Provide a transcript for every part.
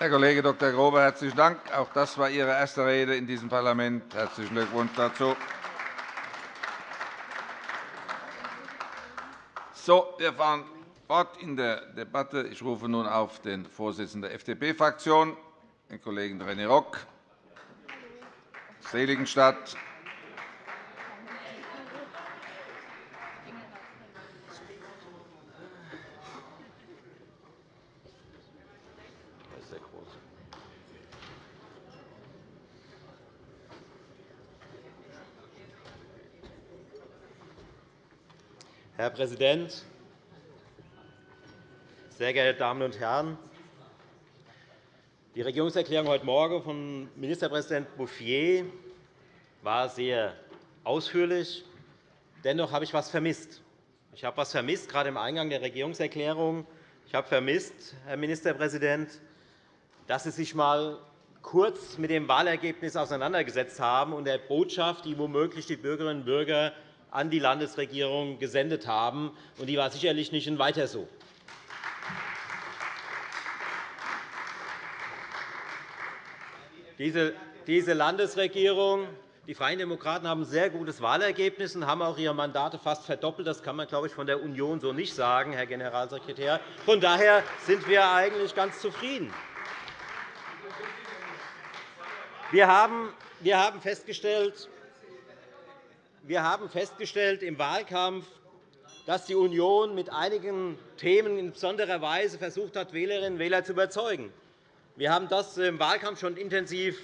Herr Kollege Dr. Grobe, herzlichen Dank. Auch das war Ihre erste Rede in diesem Parlament. Herzlichen Glückwunsch dazu. So, wir fahren fort in der Debatte. Ich rufe nun auf den Vorsitzenden der FDP-Fraktion, den Kollegen René Rock, Seligenstadt. Herr Präsident, sehr geehrte Damen und Herren! Die Regierungserklärung heute Morgen von Ministerpräsident Bouffier war sehr ausführlich. Dennoch habe ich etwas vermisst. Ich habe etwas vermisst, gerade im Eingang der Regierungserklärung. Ich habe vermisst, Herr Ministerpräsident, dass Sie sich einmal kurz mit dem Wahlergebnis auseinandergesetzt haben und der Botschaft, die womöglich die Bürgerinnen und Bürger an die Landesregierung gesendet haben. Und die war sicherlich nicht ein Weiter so. Diese Landesregierung die Freien Demokraten haben ein sehr gutes Wahlergebnis und haben auch ihre Mandate fast verdoppelt. Das kann man, glaube ich, von der Union so nicht sagen, Herr Generalsekretär. Von daher sind wir eigentlich ganz zufrieden. Wir haben festgestellt, wir haben festgestellt im Wahlkampf, dass die Union mit einigen Themen in besonderer Weise versucht hat, Wählerinnen und Wähler zu überzeugen. Wir haben das im Wahlkampf schon intensiv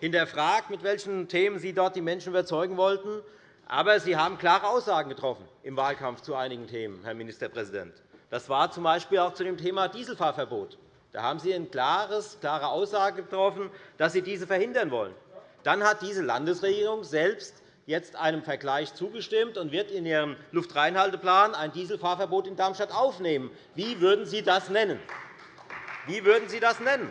hinterfragt, mit welchen Themen Sie dort die Menschen überzeugen wollten. Aber Sie haben klare Aussagen getroffen im Wahlkampf zu einigen Themen, Herr Ministerpräsident. Das war z. B. auch zu dem Thema Dieselfahrverbot. Da haben Sie eine klare Aussage getroffen, dass Sie diese verhindern wollen. Dann hat diese Landesregierung selbst jetzt einem Vergleich zugestimmt und wird in ihrem Luftreinhalteplan ein Dieselfahrverbot in Darmstadt aufnehmen. Wie würden Sie das nennen? Wie würden Sie das nennen?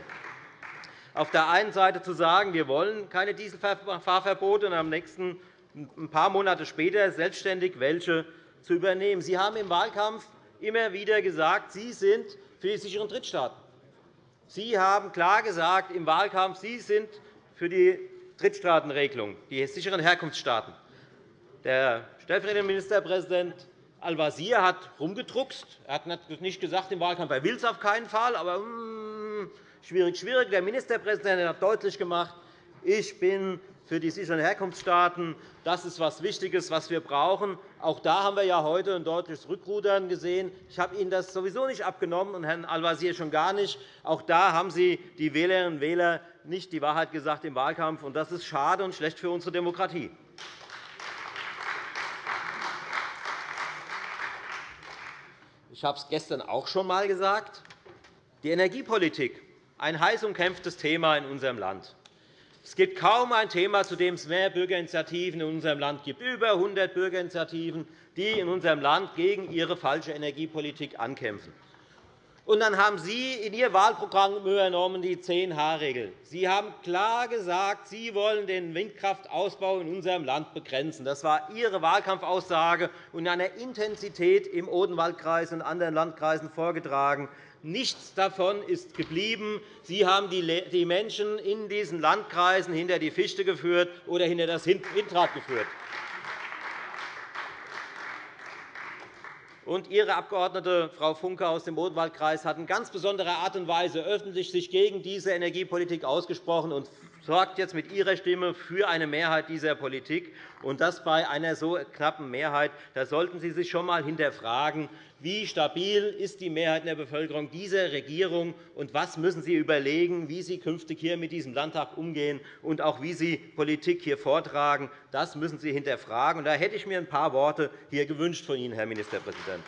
Auf der einen Seite zu sagen, wir wollen keine Dieselfahrverbote, und am nächsten ein paar Monate später selbstständig welche zu übernehmen. Sie haben im Wahlkampf immer wieder gesagt, Sie sind für die sicheren Drittstaaten. Sie haben klar gesagt im Wahlkampf, Sie sind für die Drittstaatenregelung, die sicheren Herkunftsstaaten. Der stellvertretende Ministerpräsident Al-Wazir hat rumgedruckst. Er hat nicht gesagt im Wahlkampf, er will es auf keinen Fall, aber hm, schwierig, schwierig. Der Ministerpräsident hat deutlich gemacht, ich bin für die sicheren Herkunftsstaaten. Das ist etwas Wichtiges, was wir brauchen. Auch da haben wir ja heute ein deutliches Rückrudern gesehen. Ich habe Ihnen das sowieso nicht abgenommen und Herrn Al-Wazir schon gar nicht. Auch da haben Sie die Wählerinnen und Wähler nicht die Wahrheit gesagt im Wahlkampf. Und das ist schade und schlecht für unsere Demokratie. Ich habe es gestern auch schon einmal gesagt. Die Energiepolitik, ein heiß umkämpftes Thema in unserem Land. Es gibt kaum ein Thema, zu dem es mehr Bürgerinitiativen in unserem Land gibt. Über 100 Bürgerinitiativen, die in unserem Land gegen ihre falsche Energiepolitik ankämpfen. Und dann haben Sie in Ihr Wahlprogramm übernommen die 10-H-Regel. Sie haben klar gesagt, Sie wollen den Windkraftausbau in unserem Land begrenzen. Das war Ihre Wahlkampfaussage und in einer Intensität im Odenwaldkreis und anderen Landkreisen vorgetragen. Nichts davon ist geblieben. Sie haben die Menschen in diesen Landkreisen hinter die Fichte geführt oder hinter das Windrad geführt. Und Ihre Abgeordnete Frau Funke aus dem Odenwaldkreis hat in ganz besonderer Art und Weise öffentlich sich gegen diese Energiepolitik ausgesprochen und sorgt jetzt mit Ihrer Stimme für eine Mehrheit dieser Politik, und das bei einer so knappen Mehrheit. Da sollten Sie sich schon einmal hinterfragen, wie stabil ist die Mehrheit in der Bevölkerung dieser Regierung und was müssen Sie überlegen, wie Sie künftig hier mit diesem Landtag umgehen und auch wie Sie Politik hier vortragen. Das müssen Sie hinterfragen. Da hätte ich mir ein paar Worte hier gewünscht von Ihnen, Herr Ministerpräsident.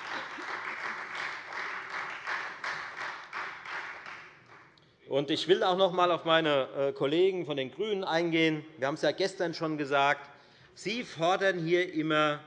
Ich will auch noch einmal auf meine äh, Kollegen von den GRÜNEN eingehen. Wir haben es ja gestern schon gesagt. Sie fordern hier immer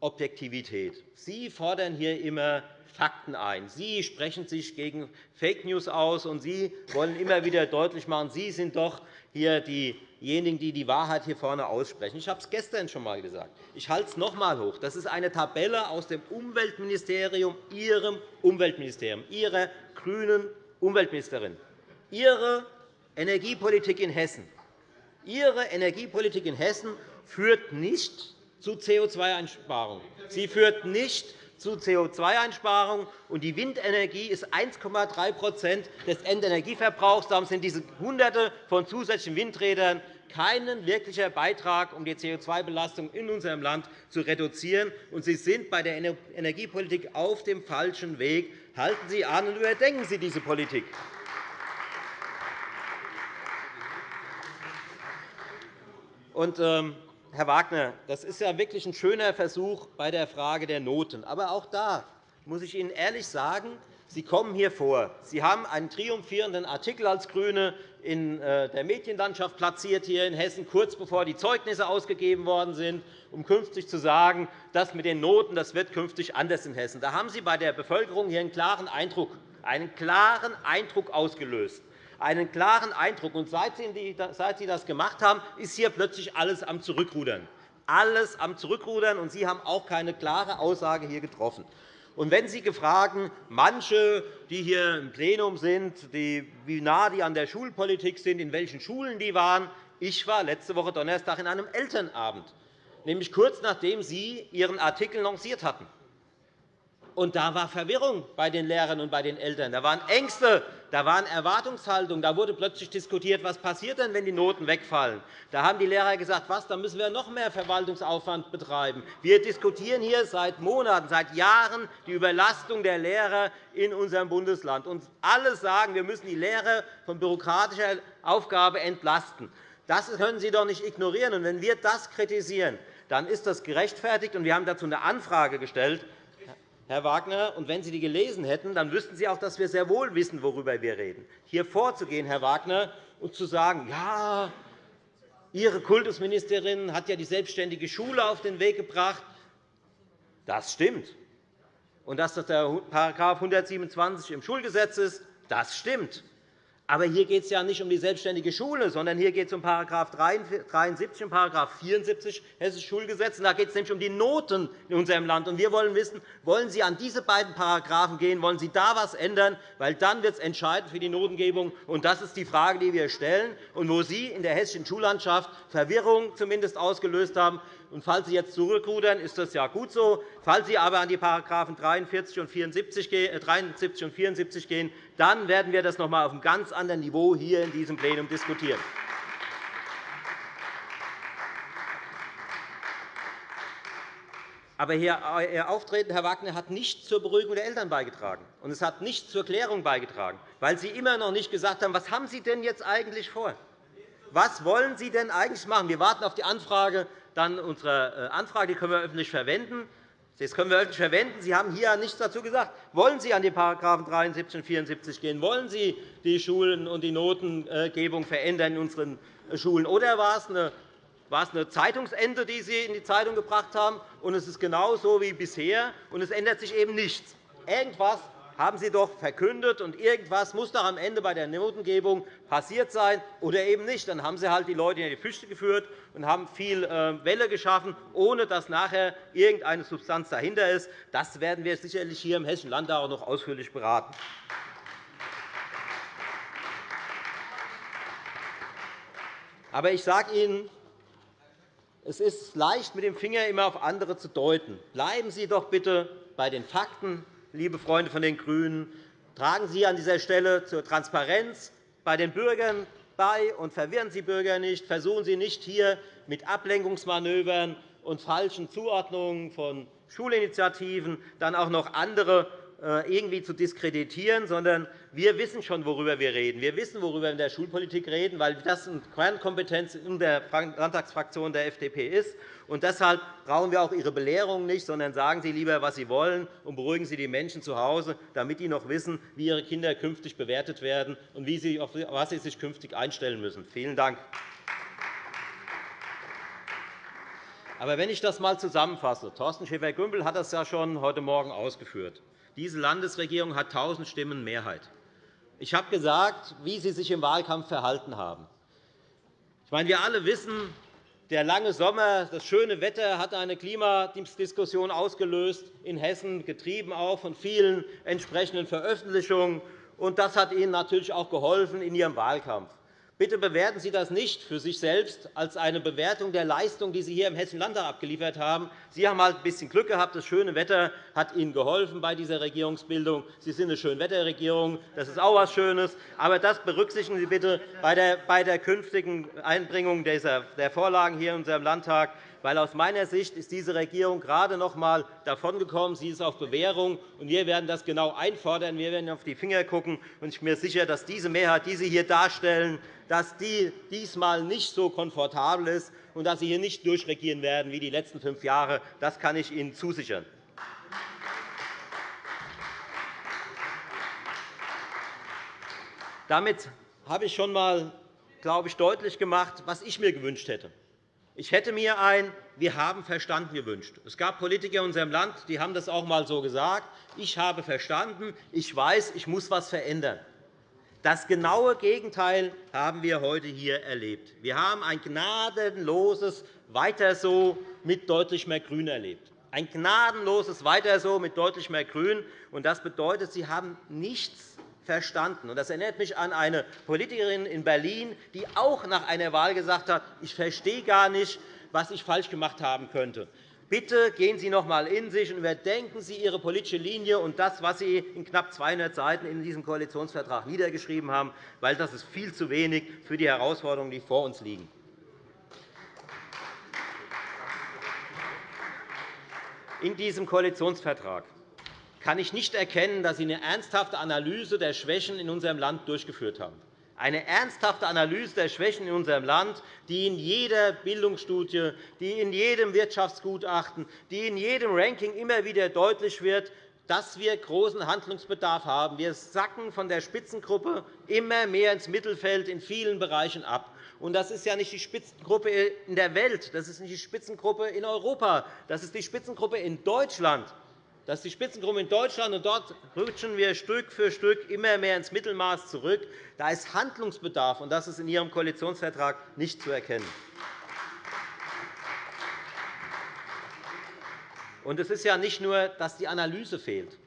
Objektivität. Sie fordern hier immer Fakten ein. Sie sprechen sich gegen Fake News aus, und Sie wollen immer wieder deutlich machen, Sie sind doch hier diejenigen, die die Wahrheit hier vorne aussprechen. Ich habe es gestern schon einmal gesagt. Ich halte es noch einmal hoch. Das ist eine Tabelle aus dem Umweltministerium, Ihrem Umweltministerium, Ihrer grünen Umweltministerin. Ihre Energiepolitik in Hessen Ihre Energiepolitik in Hessen führt nicht zu CO2-Einsparungen. Sie führt nicht zu CO2-Einsparungen. Die Windenergie ist 1,3% des Endenergieverbrauchs. Darum sind diese Hunderte von zusätzlichen Windrädern kein wirklicher Beitrag, um die CO2-Belastung in unserem Land zu reduzieren. Und Sie sind bei der Energiepolitik auf dem falschen Weg. Halten Sie an und überdenken Sie diese Politik. Und, ähm, Herr Wagner, das ist ja wirklich ein schöner Versuch bei der Frage der Noten. Aber auch da muss ich Ihnen ehrlich sagen, Sie kommen hier vor. Sie haben einen triumphierenden Artikel als GRÜNE in äh, der Medienlandschaft platziert hier in Hessen, kurz bevor die Zeugnisse ausgegeben worden sind, um künftig zu sagen, das mit den Noten das wird künftig anders in Hessen. Da haben Sie bei der Bevölkerung hier einen klaren Eindruck, einen klaren Eindruck ausgelöst einen klaren Eindruck. Und seit Sie das gemacht haben, ist hier plötzlich alles am Zurückrudern. Alles am Zurückrudern, und Sie haben auch keine klare Aussage hier getroffen. Und wenn Sie gefragt, manche, die hier im Plenum sind, die, wie nah die an der Schulpolitik sind, in welchen Schulen die waren, ich war letzte Woche Donnerstag in einem Elternabend, nämlich kurz nachdem Sie Ihren Artikel lanciert hatten. Und da war Verwirrung bei den Lehrern und bei den Eltern. Da waren Ängste, da waren Erwartungshaltungen. Da wurde plötzlich diskutiert, was passiert denn, wenn die Noten wegfallen. Da haben die Lehrer gesagt, was, da müssen wir noch mehr Verwaltungsaufwand betreiben. Wir diskutieren hier seit Monaten, seit Jahren die Überlastung der Lehrer in unserem Bundesland. Und alle sagen, wir müssen die Lehrer von bürokratischer Aufgabe entlasten. Das können Sie doch nicht ignorieren. Und wenn wir das kritisieren, dann ist das gerechtfertigt. Und wir haben dazu eine Anfrage gestellt Herr Wagner, und wenn Sie die gelesen hätten, dann wüssten Sie auch, dass wir sehr wohl wissen, worüber wir reden. Hier vorzugehen, Herr Wagner, und zu sagen, ja, Ihre Kultusministerin hat ja die selbstständige Schule auf den Weg gebracht, das stimmt. Und dass das der § 127 im Schulgesetz ist, das stimmt. Aber hier geht es ja nicht um die selbstständige Schule, sondern hier geht es um § 73 und § 74 Hessisches Schulgesetz. Da geht es nämlich um die Noten in unserem Land. wir wollen wissen, wollen Sie an diese beiden Paragraphen gehen, wollen Sie da etwas ändern? Weil dann wird es entscheidend für die Notengebung. Das ist die Frage, die wir stellen und wo Sie in der hessischen Schullandschaft Verwirrung zumindest ausgelöst haben. Und falls Sie jetzt zurückrudern, ist das ja gut so. Falls Sie aber an die § 43 und 74 gehen, dann werden wir das noch einmal auf einem ganz anderen Niveau hier in diesem Plenum diskutieren. Aber Ihr Auftreten, Herr Wagner, hat nicht zur Beruhigung der Eltern beigetragen, und es hat nicht zur Klärung beigetragen, weil Sie immer noch nicht gesagt haben, was haben Sie denn jetzt eigentlich vor? Was wollen Sie denn eigentlich machen? Wir warten auf die Anfrage dann unsere äh, Anfrage, die können wir öffentlich verwenden. Das können wir öffentlich verwenden. Sie haben hier nichts dazu gesagt. Wollen Sie an die § 73 und 74 gehen? Wollen Sie die Schulen und die Notengebung verändern in unseren äh, Schulen? Oder war es eine war es eine Zeitungsende, die Sie in die Zeitung gebracht haben, und es ist genauso wie bisher, und es ändert sich eben nichts. Irgendetwas haben Sie doch verkündet, und irgendwas muss doch am Ende bei der Notengebung passiert sein oder eben nicht. Dann haben Sie halt die Leute in die Füße geführt und haben viel äh, Welle geschaffen, ohne dass nachher irgendeine Substanz dahinter ist. Das werden wir sicherlich hier im Hessischen Landtag auch noch ausführlich beraten. Aber ich sage Ihnen, es ist leicht, mit dem Finger immer auf andere zu deuten. Bleiben Sie doch bitte bei den Fakten liebe Freunde von den GRÜNEN, tragen Sie an dieser Stelle zur Transparenz bei den Bürgern bei und verwirren Sie Bürger nicht. Versuchen Sie nicht, hier mit Ablenkungsmanövern und falschen Zuordnungen von Schulinitiativen dann auch noch andere irgendwie zu diskreditieren, sondern wir wissen schon, worüber wir reden. Wir wissen, worüber wir in der Schulpolitik reden, weil das eine Kernkompetenz in der Landtagsfraktion der FDP ist. Und deshalb brauchen wir auch Ihre Belehrung nicht, sondern sagen Sie lieber, was Sie wollen, und beruhigen Sie die Menschen zu Hause, damit die noch wissen, wie ihre Kinder künftig bewertet werden und wie sie, auf was sie sich künftig einstellen müssen. Vielen Dank. Aber wenn ich das einmal zusammenfasse, Thorsten Schäfer-Gümbel hat das ja schon heute Morgen ausgeführt. Diese Landesregierung hat 1.000 Stimmen Mehrheit. Ich habe gesagt, wie Sie sich im Wahlkampf verhalten haben. Ich meine, wir alle wissen, der lange Sommer, das schöne Wetter hat eine Klimadiskussion ausgelöst in Hessen, getrieben auch von vielen entsprechenden Veröffentlichungen Und das hat Ihnen natürlich auch geholfen in Ihrem Wahlkampf. Bitte bewerten Sie das nicht für sich selbst als eine Bewertung der Leistung, die Sie hier im Hessischen Landtag abgeliefert haben. Sie haben halt ein bisschen Glück gehabt. Das schöne Wetter hat Ihnen geholfen bei dieser Regierungsbildung. Sie sind eine Schönwetterregierung. Das ist auch etwas Schönes. Aber das berücksichtigen Sie bitte bei der künftigen Einbringung der Vorlagen hier in unserem Landtag weil aus meiner Sicht ist diese Regierung gerade noch einmal davongekommen. Sie ist auf Bewährung, und wir werden das genau einfordern. Wir werden auf die Finger schauen. Ich bin mir sicher, dass diese Mehrheit, die Sie hier darstellen, dass die diesmal nicht so komfortabel ist und dass Sie hier nicht durchregieren werden wie die letzten fünf Jahre. Das kann ich Ihnen zusichern. Damit habe ich schon einmal glaube ich, deutlich gemacht, was ich mir gewünscht hätte. Ich hätte mir ein Wir haben verstanden gewünscht. Es gab Politiker in unserem Land, die haben das auch einmal so gesagt. Ich habe verstanden, ich weiß, ich muss etwas verändern. Das genaue Gegenteil haben wir heute hier erlebt. Wir haben ein gnadenloses Weiter so mit deutlich mehr Grün erlebt. Ein gnadenloses Weiter so mit deutlich mehr Grün. Das bedeutet, Sie haben nichts verstanden. Das erinnert mich an eine Politikerin in Berlin, die auch nach einer Wahl gesagt hat, ich verstehe gar nicht, was ich falsch gemacht haben könnte. Bitte gehen Sie noch einmal in sich und überdenken Sie Ihre politische Linie und das, was Sie in knapp 200 Seiten in diesem Koalitionsvertrag niedergeschrieben haben, weil das ist viel zu wenig für die Herausforderungen, die vor uns liegen. In diesem Koalitionsvertrag kann ich nicht erkennen, dass Sie eine ernsthafte Analyse der Schwächen in unserem Land durchgeführt haben. Eine ernsthafte Analyse der Schwächen in unserem Land, die in jeder Bildungsstudie, die in jedem Wirtschaftsgutachten, die in jedem Ranking immer wieder deutlich wird, dass wir großen Handlungsbedarf haben. Wir sacken von der Spitzengruppe immer mehr ins Mittelfeld in vielen Bereichen ab. das ist ja nicht die Spitzengruppe in der Welt, das ist nicht die Spitzengruppe in Europa, das ist die Spitzengruppe in Deutschland. Das ist die Spitzengruppe in Deutschland, und dort rutschen wir Stück für Stück immer mehr ins Mittelmaß zurück. Da ist Handlungsbedarf, und das ist in Ihrem Koalitionsvertrag nicht zu erkennen. Und es ist ja nicht nur, dass die Analyse fehlt.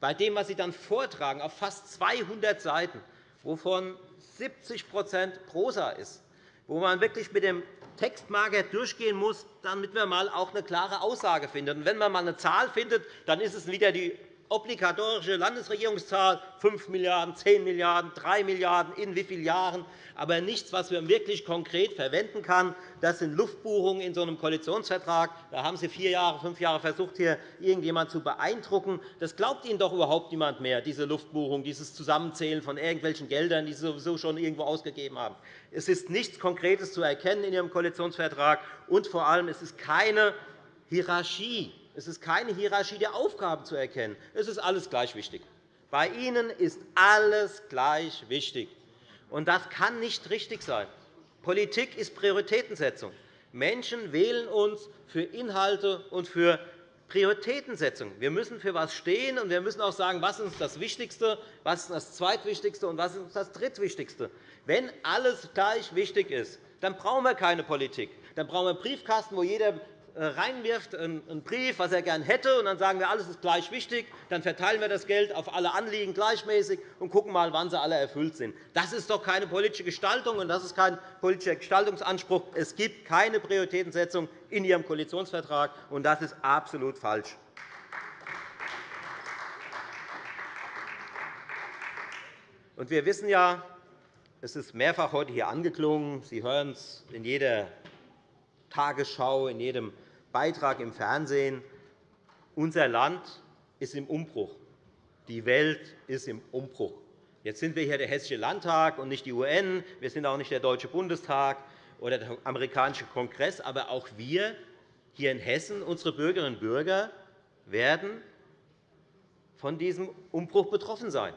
Bei dem, was Sie dann vortragen, auf fast 200 Seiten, wovon 70% Prosa ist, wo man wirklich mit dem Textmarker durchgehen muss, damit man mal auch eine klare Aussage findet. Und wenn man mal eine Zahl findet, dann ist es wieder die obligatorische Landesregierungszahl 5 Milliarden €, 10 Milliarden €, 3 Milliarden €, in wie vielen Jahren, aber nichts, was man wirklich konkret verwenden kann. Das sind Luftbuchungen in so einem Koalitionsvertrag. Da haben Sie vier Jahre, fünf Jahre versucht, hier irgendjemand zu beeindrucken. Das glaubt Ihnen doch überhaupt niemand mehr, diese Luftbuchung, dieses Zusammenzählen von irgendwelchen Geldern, die Sie sowieso schon irgendwo ausgegeben haben. Es ist nichts Konkretes zu erkennen in Ihrem Koalitionsvertrag, und vor allem es ist keine Hierarchie es ist keine Hierarchie der Aufgaben zu erkennen. Es ist alles gleich wichtig. Bei Ihnen ist alles gleich wichtig. Und das kann nicht richtig sein. Politik ist Prioritätensetzung. Menschen wählen uns für Inhalte und für Prioritätensetzung. Wir müssen für etwas stehen, und wir müssen auch sagen, was ist das Wichtigste, was ist das Zweitwichtigste und was ist das Drittwichtigste. Wenn alles gleich wichtig ist, dann brauchen wir keine Politik. Dann brauchen wir einen Briefkasten, wo jeder reinwirft, einen Brief, was er gern hätte, und dann sagen wir, alles ist gleich wichtig. Dann verteilen wir das Geld auf alle Anliegen gleichmäßig und gucken mal, wann sie alle erfüllt sind. Das ist doch keine politische Gestaltung, und das ist kein politischer Gestaltungsanspruch. Es gibt keine Prioritätensetzung in Ihrem Koalitionsvertrag, und das ist absolut falsch. Wir wissen ja, es ist mehrfach heute hier angeklungen, Sie hören es in jeder Tagesschau, in jedem Beitrag im Fernsehen. Unser Land ist im Umbruch. Die Welt ist im Umbruch. Jetzt sind wir hier der Hessische Landtag und nicht die UN. Wir sind auch nicht der Deutsche Bundestag oder der amerikanische Kongress. Aber auch wir hier in Hessen, unsere Bürgerinnen und Bürger, werden von diesem Umbruch betroffen sein.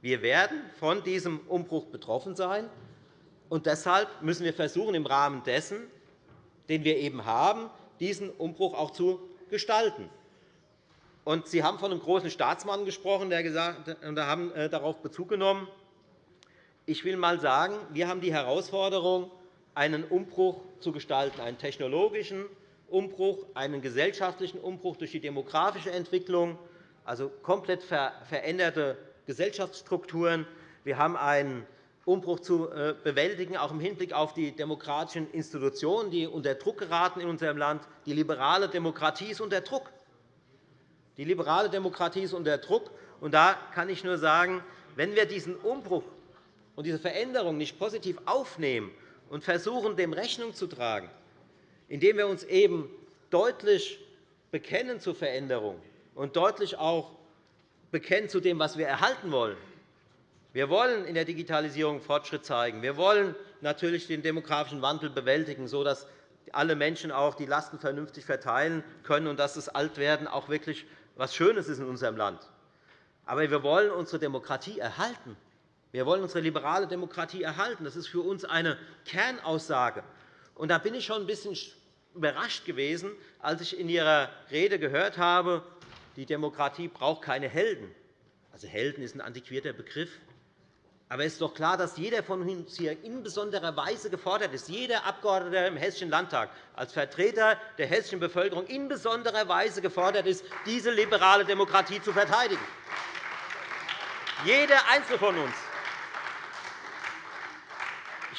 Wir werden von diesem Umbruch betroffen sein. Und deshalb müssen wir versuchen, im Rahmen dessen, den wir eben haben, diesen Umbruch auch zu gestalten. Sie haben von einem großen Staatsmann gesprochen, der gesagt, und haben äh, darauf Bezug genommen. Ich will einmal sagen, wir haben die Herausforderung, einen Umbruch zu gestalten, einen technologischen Umbruch, einen gesellschaftlichen Umbruch durch die demografische Entwicklung, also komplett veränderte Gesellschaftsstrukturen. Wir haben einen Umbruch zu äh, bewältigen, auch im Hinblick auf die demokratischen Institutionen, die unter Druck geraten in unserem Land. Die liberale Demokratie ist unter Druck. Die liberale Demokratie ist unter Druck. Und da kann ich nur sagen, wenn wir diesen Umbruch und diese Veränderung nicht positiv aufnehmen und versuchen, dem Rechnung zu tragen, indem wir uns eben deutlich bekennen zur Veränderung und deutlich auch bekennen zu dem, was wir erhalten wollen, wir wollen in der Digitalisierung Fortschritt zeigen. Wir wollen natürlich den demografischen Wandel bewältigen, sodass alle Menschen auch die Lasten vernünftig verteilen können und dass das Altwerden auch wirklich etwas Schönes ist in unserem Land. Aber wir wollen unsere Demokratie erhalten. Wir wollen unsere liberale Demokratie erhalten. Das ist für uns eine Kernaussage. Und da bin ich schon ein bisschen überrascht gewesen, als ich in Ihrer Rede gehört habe, die Demokratie braucht keine Helden. Also Helden ist ein antiquierter Begriff. Aber es ist doch klar, dass jeder von uns hier in besonderer Weise gefordert ist, jeder Abgeordnete im Hessischen Landtag als Vertreter der hessischen Bevölkerung in besonderer Weise gefordert ist, diese liberale Demokratie zu verteidigen. Jeder Einzelne von uns.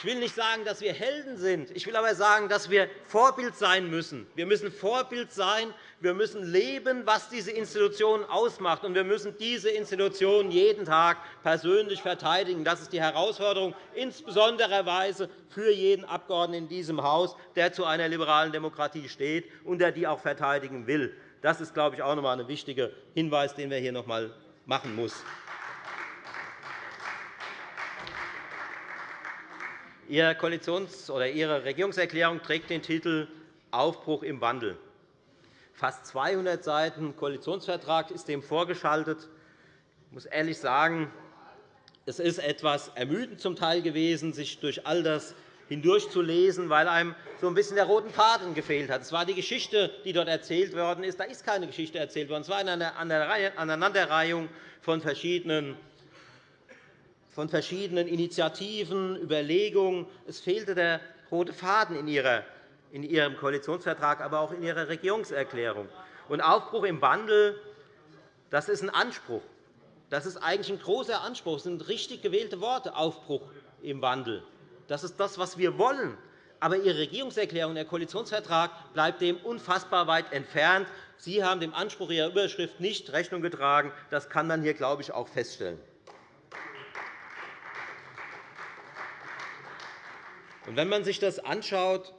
Ich will nicht sagen, dass wir Helden sind. Ich will aber sagen, dass wir Vorbild sein müssen. Wir müssen Vorbild sein. Wir müssen leben, was diese Institution ausmacht. Und wir müssen diese Institution jeden Tag persönlich verteidigen. Das ist die Herausforderung, insbesondere für jeden Abgeordneten in diesem Haus, der zu einer liberalen Demokratie steht und der die auch verteidigen will. Das ist, glaube ich, auch noch einmal ein wichtiger Hinweis, den wir hier noch einmal machen müssen. Ihre, Koalitions oder Ihre Regierungserklärung trägt den Titel Aufbruch im Wandel. Fast 200 Seiten Koalitionsvertrag ist dem vorgeschaltet. Ich muss ehrlich sagen, es ist etwas ermüdend zum Teil gewesen, sich durch all das hindurchzulesen, weil einem so ein bisschen der rote Faden gefehlt hat. Es war die Geschichte, die dort erzählt worden ist. Da ist keine Geschichte erzählt worden. Es war eine Aneinanderreihung von verschiedenen von verschiedenen Initiativen, Überlegungen. Es fehlte der rote Faden in Ihrem Koalitionsvertrag, aber auch in Ihrer Regierungserklärung. Und Aufbruch im Wandel das ist ein Anspruch. Das ist eigentlich ein großer Anspruch. Das sind richtig gewählte Worte, Aufbruch im Wandel. Das ist das, was wir wollen. Aber Ihre Regierungserklärung, der Koalitionsvertrag bleibt dem unfassbar weit entfernt. Sie haben dem Anspruch Ihrer Überschrift nicht Rechnung getragen. Das kann man hier, glaube ich, auch feststellen. Und wenn man sich das anschaut,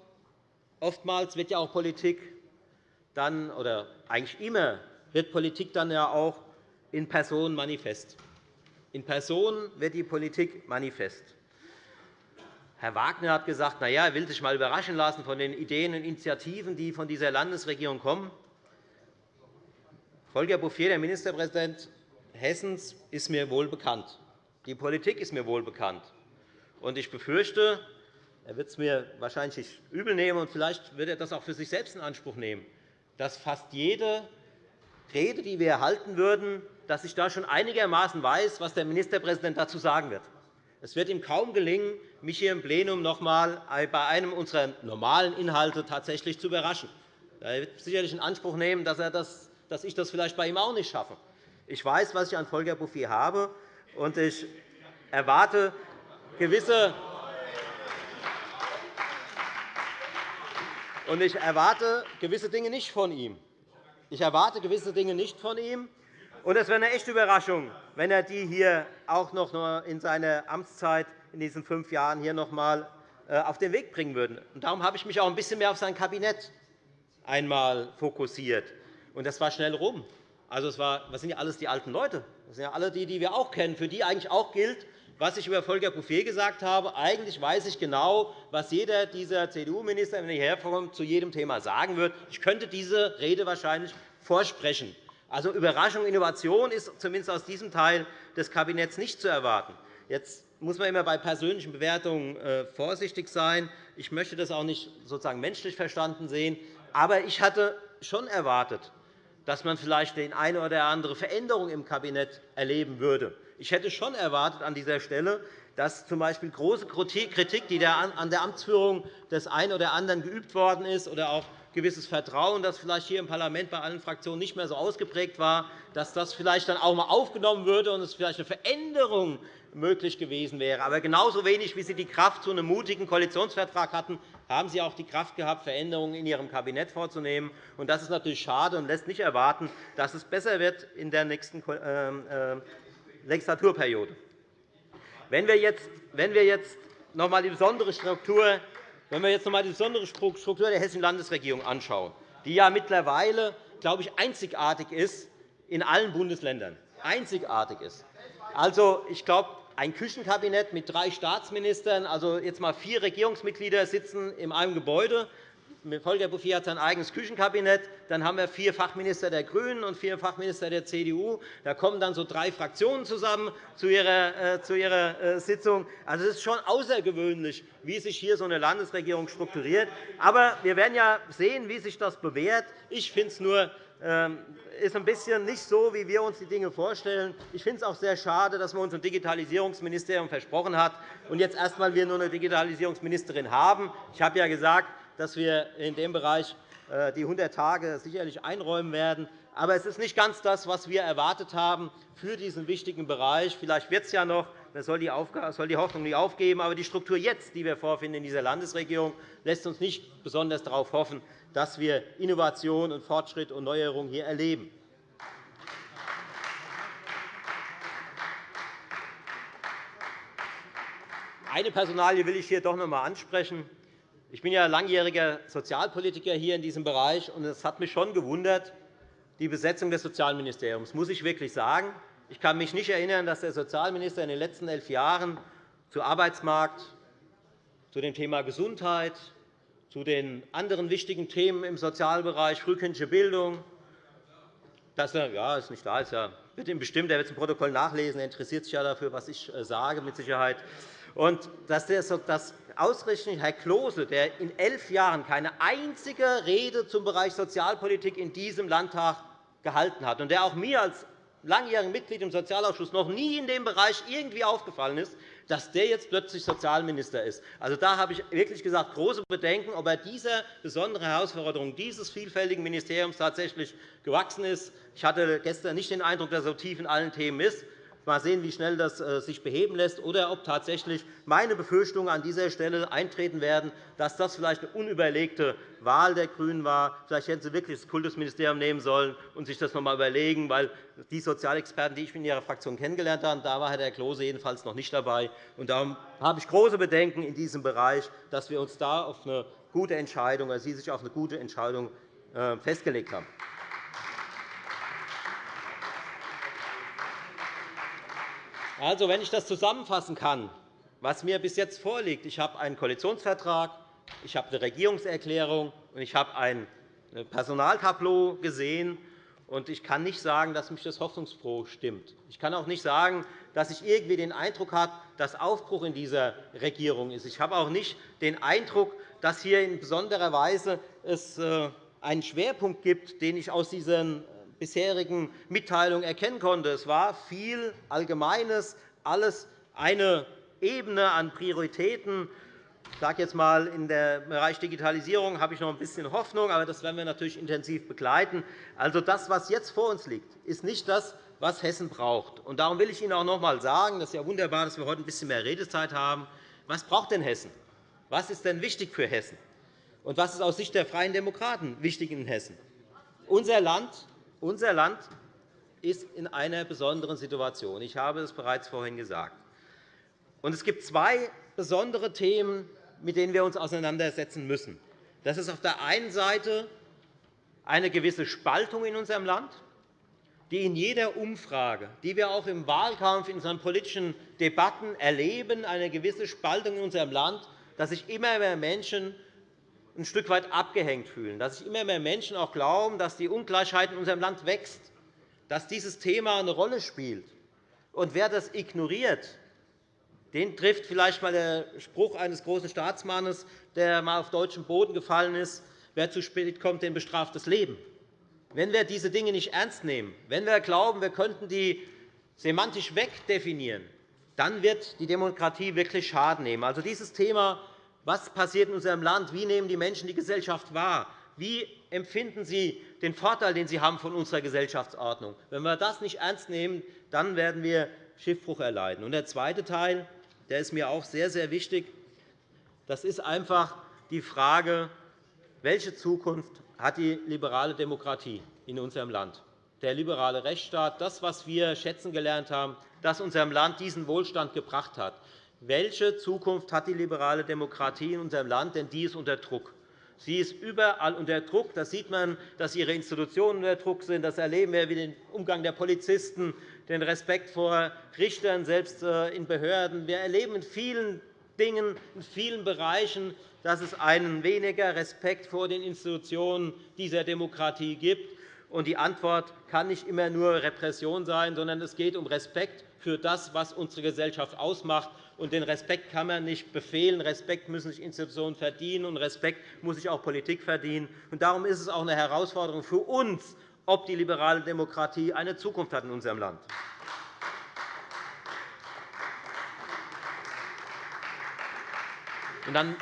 oftmals wird ja auch Politik dann, oder eigentlich immer wird Politik dann ja auch in Person manifest. In Person wird die Politik manifest. Herr Wagner hat gesagt, na ja, er will sich einmal überraschen lassen von den Ideen und Initiativen, die von dieser Landesregierung kommen. Volker Bouffier, der Ministerpräsident Hessens, ist mir wohl bekannt. Die Politik ist mir wohl bekannt. Ich befürchte, er wird es mir wahrscheinlich nicht übel nehmen, und vielleicht wird er das auch für sich selbst in Anspruch nehmen, dass fast jede Rede, die wir halten würden, dass ich da schon einigermaßen weiß, was der Ministerpräsident dazu sagen wird. Es wird ihm kaum gelingen, mich hier im Plenum noch einmal bei einem unserer normalen Inhalte tatsächlich zu überraschen. Er wird sicherlich in Anspruch nehmen, dass, das, dass ich das vielleicht bei ihm auch nicht schaffe. Ich weiß, was ich an Volker Bouffier habe, und ich erwarte gewisse Und ich erwarte gewisse Dinge nicht von ihm. Ich erwarte gewisse Dinge nicht von ihm. Und es wäre eine echte Überraschung, wenn er die hier auch noch in seiner Amtszeit in diesen fünf Jahren hier noch einmal äh, auf den Weg bringen würde. darum habe ich mich auch ein bisschen mehr auf sein Kabinett einmal fokussiert. Und das war schnell rum. Also, was sind ja alles die alten Leute? Das sind ja alle die, die wir auch kennen, für die eigentlich auch gilt, was ich über Volker Bouffier gesagt habe. Eigentlich weiß ich genau, was jeder dieser CDU-Minister, wenn er hierher zu jedem Thema sagen wird. Ich könnte diese Rede wahrscheinlich vorsprechen. Also Überraschung, Innovation ist zumindest aus diesem Teil des Kabinetts nicht zu erwarten. Jetzt muss man immer bei persönlichen Bewertungen äh, vorsichtig sein. Ich möchte das auch nicht sozusagen menschlich verstanden sehen. Aber ich hatte schon erwartet, dass man vielleicht die eine oder andere Veränderung im Kabinett erleben würde. Ich hätte schon erwartet an dieser Stelle, dass z.B. große Kritik, die an der Amtsführung des einen oder anderen geübt worden ist, oder auch gewisses Vertrauen, das vielleicht hier im Parlament bei allen Fraktionen nicht mehr so ausgeprägt war, dass das vielleicht dann auch einmal aufgenommen würde und es vielleicht eine Veränderung möglich gewesen wäre. Aber genauso wenig, wie Sie die Kraft zu einem mutigen Koalitionsvertrag hatten, haben Sie auch die Kraft gehabt, Veränderungen in Ihrem Kabinett vorzunehmen. Das ist natürlich schade und lässt nicht erwarten, dass es besser wird in der nächsten ähm, äh, Legislaturperiode. Wenn wir jetzt, wenn wir jetzt noch einmal die besondere Struktur wenn wir jetzt noch einmal die besondere Struktur der Hessischen Landesregierung anschauen, die ja mittlerweile, glaube ich, einzigartig ist in allen Bundesländern, einzigartig ist. Also, ich glaube, ein Küchenkabinett mit drei Staatsministern, also jetzt einmal vier Regierungsmitglieder sitzen in einem Gebäude, Volker Bouffier hat sein eigenes Küchenkabinett. Dann haben wir vier Fachminister der GRÜNEN und vier Fachminister der CDU. Da kommen dann so drei Fraktionen zusammen zu ihrer, äh, äh, Sitzung. Also, es ist schon außergewöhnlich, wie sich hier so eine Landesregierung strukturiert. Aber wir werden ja sehen, wie sich das bewährt. Ich finde es nur ähm, ist ein bisschen nicht so, wie wir uns die Dinge vorstellen. Ich finde es auch sehr schade, dass man uns ein Digitalisierungsministerium versprochen hat und jetzt erst einmal wir nur eine Digitalisierungsministerin haben. Ich habe ja gesagt, dass wir in dem Bereich äh, die 100 Tage sicherlich einräumen werden. Aber es ist nicht ganz das, was wir erwartet haben für diesen wichtigen Bereich. Vielleicht wird es ja noch. Man soll die Hoffnung nicht aufgeben. Aber die Struktur jetzt, die wir vorfinden in dieser Landesregierung, lässt uns nicht besonders darauf hoffen, dass wir Innovation und Fortschritt und Neuerung hier erleben. Eine Personalie will ich hier doch noch einmal ansprechen. Ich bin ja langjähriger Sozialpolitiker hier in diesem Bereich, und es hat mich schon gewundert, die Besetzung des Sozialministeriums, muss ich wirklich sagen. Ich kann mich nicht erinnern, dass der Sozialminister in den letzten elf Jahren zu Arbeitsmarkt, zu dem Thema Gesundheit, zu den anderen wichtigen Themen im Sozialbereich, frühkindliche Bildung, dass er ja, ist nicht da, ist ja, wird ihm bestimmt, er wird es im Protokoll nachlesen, er interessiert sich ja dafür, was ich äh, sage, mit Sicherheit. Und dass das ausgerechnet Herr Klose, der in elf Jahren keine einzige Rede zum Bereich Sozialpolitik in diesem Landtag gehalten hat und der auch mir als langjährigen Mitglied im Sozialausschuss noch nie in dem Bereich irgendwie aufgefallen ist, dass der jetzt plötzlich Sozialminister ist. Also, da habe ich wirklich gesagt große Bedenken, ob er dieser besonderen Herausforderung dieses vielfältigen Ministeriums tatsächlich gewachsen ist. Ich hatte gestern nicht den Eindruck, dass er so tief in allen Themen ist. Mal sehen, wie schnell das äh, sich beheben lässt, oder ob tatsächlich meine Befürchtungen an dieser Stelle eintreten werden, dass das vielleicht eine unüberlegte Wahl der GRÜNEN war. Vielleicht hätten Sie wirklich das Kultusministerium nehmen sollen und sich das noch einmal überlegen, weil die Sozialexperten, die ich in Ihrer Fraktion kennengelernt habe, da war Herr Klose jedenfalls noch nicht dabei. Und darum habe ich große Bedenken in diesem Bereich, dass wir uns da auf eine gute Entscheidung, oder Sie sich auf eine gute Entscheidung äh, festgelegt haben. Also, wenn ich das zusammenfassen kann, was mir bis jetzt vorliegt, ich habe einen Koalitionsvertrag, ich habe eine Regierungserklärung und ich habe ein Personaltableau gesehen. Und ich kann nicht sagen, dass mich das hoffnungsfroh stimmt. Ich kann auch nicht sagen, dass ich irgendwie den Eindruck habe, dass Aufbruch in dieser Regierung ist. Ich habe auch nicht den Eindruck, dass hier in besonderer Weise es äh, einen Schwerpunkt gibt, den ich aus diesen bisherigen Mitteilungen erkennen konnte. Es war viel Allgemeines, alles eine Ebene an Prioritäten. Ich sage jetzt einmal, im Bereich Digitalisierung habe ich noch ein bisschen Hoffnung, aber das werden wir natürlich intensiv begleiten. Also, das, was jetzt vor uns liegt, ist nicht das, was Hessen braucht. Und darum will ich Ihnen auch noch einmal sagen, das ist ja wunderbar, dass wir heute ein bisschen mehr Redezeit haben. Was braucht denn Hessen? Was ist denn wichtig für Hessen? Und was ist aus Sicht der Freien Demokraten wichtig in Hessen? Unser Land unser Land ist in einer besonderen Situation. Ich habe es bereits vorhin gesagt. Es gibt zwei besondere Themen, mit denen wir uns auseinandersetzen müssen. Das ist auf der einen Seite eine gewisse Spaltung in unserem Land, die in jeder Umfrage, die wir auch im Wahlkampf in unseren politischen Debatten erleben, eine gewisse Spaltung in unserem Land, dass sich immer mehr Menschen ein Stück weit abgehängt fühlen, dass sich immer mehr Menschen auch glauben, dass die Ungleichheit in unserem Land wächst, dass dieses Thema eine Rolle spielt. Und wer das ignoriert, den trifft vielleicht einmal der Spruch eines großen Staatsmannes, der einmal auf deutschem Boden gefallen ist, wer zu spät kommt, den bestraft das Leben. Wenn wir diese Dinge nicht ernst nehmen, wenn wir glauben, wir könnten die semantisch wegdefinieren, dann wird die Demokratie wirklich Schaden nehmen. Also dieses Thema, was passiert in unserem Land, wie nehmen die Menschen die Gesellschaft wahr, wie empfinden sie den Vorteil, den sie haben von unserer Gesellschaftsordnung? Wenn wir das nicht ernst nehmen, dann werden wir Schiffbruch erleiden. Der zweite Teil der ist mir auch sehr, sehr wichtig. Das ist einfach die Frage, welche Zukunft hat die liberale Demokratie in unserem Land? Der liberale Rechtsstaat, das, was wir schätzen gelernt haben, das unserem Land diesen Wohlstand gebracht hat. Welche Zukunft hat die liberale Demokratie in unserem Land? Denn die ist unter Druck. Sie ist überall unter Druck. Das sieht man, dass ihre Institutionen unter Druck sind. Das erleben wir wie den Umgang der Polizisten, den Respekt vor Richtern, selbst äh, in Behörden. Wir erleben in vielen Dingen, in vielen Bereichen, dass es einen weniger Respekt vor den Institutionen dieser Demokratie gibt. Die Antwort kann nicht immer nur Repression sein, sondern es geht um Respekt für das, was unsere Gesellschaft ausmacht. Und den Respekt kann man nicht befehlen. Respekt müssen sich Institutionen verdienen, und Respekt muss sich auch Politik verdienen. Und darum ist es auch eine Herausforderung für uns, ob die liberale Demokratie eine Zukunft hat in unserem Land. Und dann,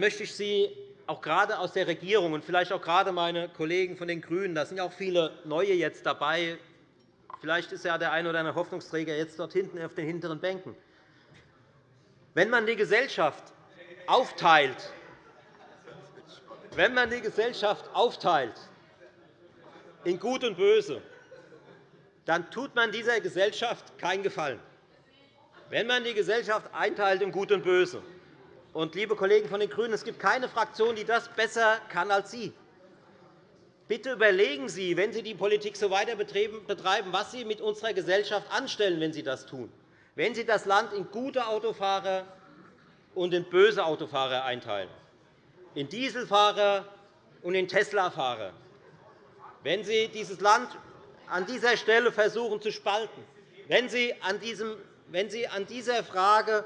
möchte ich Sie auch gerade aus der Regierung und vielleicht auch gerade meine Kollegen von den GRÜNEN, da sind ja auch viele Neue jetzt dabei, vielleicht ist ja der eine oder andere Hoffnungsträger jetzt dort hinten auf den hinteren Bänken. Wenn man die Gesellschaft aufteilt, wenn man die Gesellschaft aufteilt in Gut und Böse, dann tut man dieser Gesellschaft keinen Gefallen. Wenn man die Gesellschaft einteilt in Gut und Böse, und, liebe Kollegen von den GRÜNEN, es gibt keine Fraktion, die das besser kann als Sie. Bitte überlegen Sie, wenn Sie die Politik so weiter betreiben, was Sie mit unserer Gesellschaft anstellen, wenn Sie das tun. Wenn Sie das Land in gute Autofahrer und in böse Autofahrer einteilen in Dieselfahrer und in Tesla-Fahrer. Wenn Sie dieses Land an dieser Stelle versuchen zu spalten, wenn Sie an, diesem, wenn Sie an dieser Frage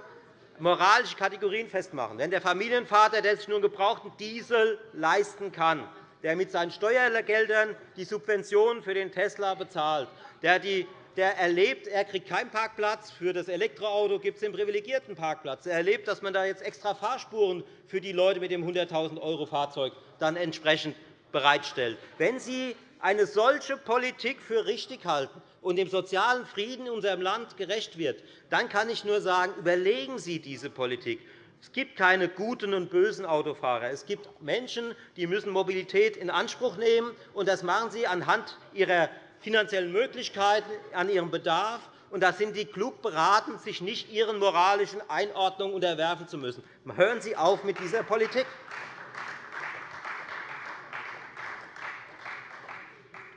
moralische Kategorien festmachen, wenn der Familienvater, der sich nur einen gebrauchten Diesel leisten kann, der mit seinen Steuergeldern die Subventionen für den Tesla bezahlt, der die der erlebt, er kriegt keinen Parkplatz. Für das Elektroauto gibt es den privilegierten Parkplatz. Er erlebt, dass man da jetzt extra Fahrspuren für die Leute mit dem 100.000 € Fahrzeug dann entsprechend bereitstellt. Wenn Sie eine solche Politik für richtig halten und dem sozialen Frieden in unserem Land gerecht wird, dann kann ich nur sagen, überlegen Sie diese Politik. Es gibt keine guten und bösen Autofahrer. Es gibt Menschen, die müssen Mobilität in Anspruch nehmen, und das machen sie anhand ihrer finanziellen Möglichkeiten, an ihrem Bedarf. Und da sind Sie klug beraten, sich nicht Ihren moralischen Einordnungen unterwerfen zu müssen. Hören Sie auf mit dieser Politik.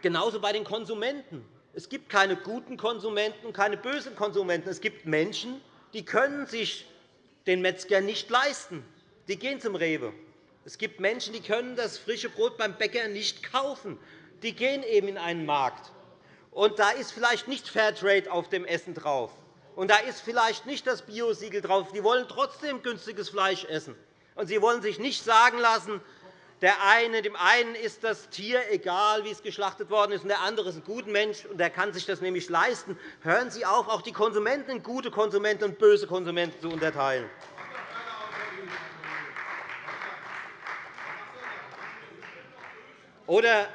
Genauso bei den Konsumenten. Es gibt keine guten Konsumenten und keine bösen Konsumenten. Es gibt Menschen, die können sich den Metzger nicht leisten. Die gehen zum Rewe. Es gibt Menschen, die können das frische Brot beim Bäcker nicht kaufen. Die gehen eben in einen Markt. Und da ist vielleicht nicht Fairtrade auf dem Essen drauf. Und da ist vielleicht nicht das Biosiegel drauf. Die wollen trotzdem günstiges Fleisch essen. Und sie wollen sich nicht sagen lassen, der eine, dem einen ist das Tier egal, wie es geschlachtet worden ist, und der andere ist ein guter Mensch, und der kann sich das nämlich leisten. Hören Sie auf, auch die Konsumenten in gute Konsumenten und böse Konsumenten zu unterteilen. Oder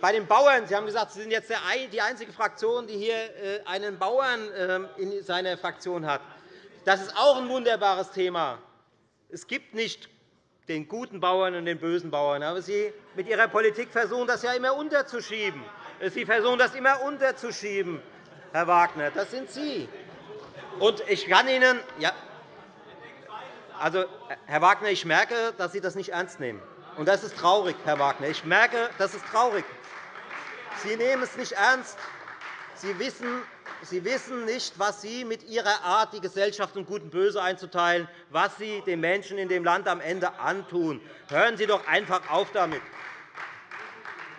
bei den Bauern, Sie haben gesagt, Sie sind jetzt die einzige Fraktion, die hier äh, einen Bauern ähm, in seiner Fraktion hat. Das ist auch ein wunderbares Thema. Es gibt nicht den guten Bauern und den bösen Bauern. Aber Sie mit Ihrer Politik versuchen das ja immer unterzuschieben. Sie versuchen das immer unterzuschieben, Herr Wagner. Das sind Sie. Und ich kann Ihnen, ja, also, Herr Wagner, ich merke, dass Sie das nicht ernst nehmen. Und das ist traurig, Herr Wagner. Ich merke, das ist traurig. Sie nehmen es nicht ernst. Sie wissen, Sie wissen nicht, was Sie mit Ihrer Art, die Gesellschaft in Gut und Böse einzuteilen, was Sie den Menschen in dem Land am Ende antun. Hören Sie doch einfach auf damit.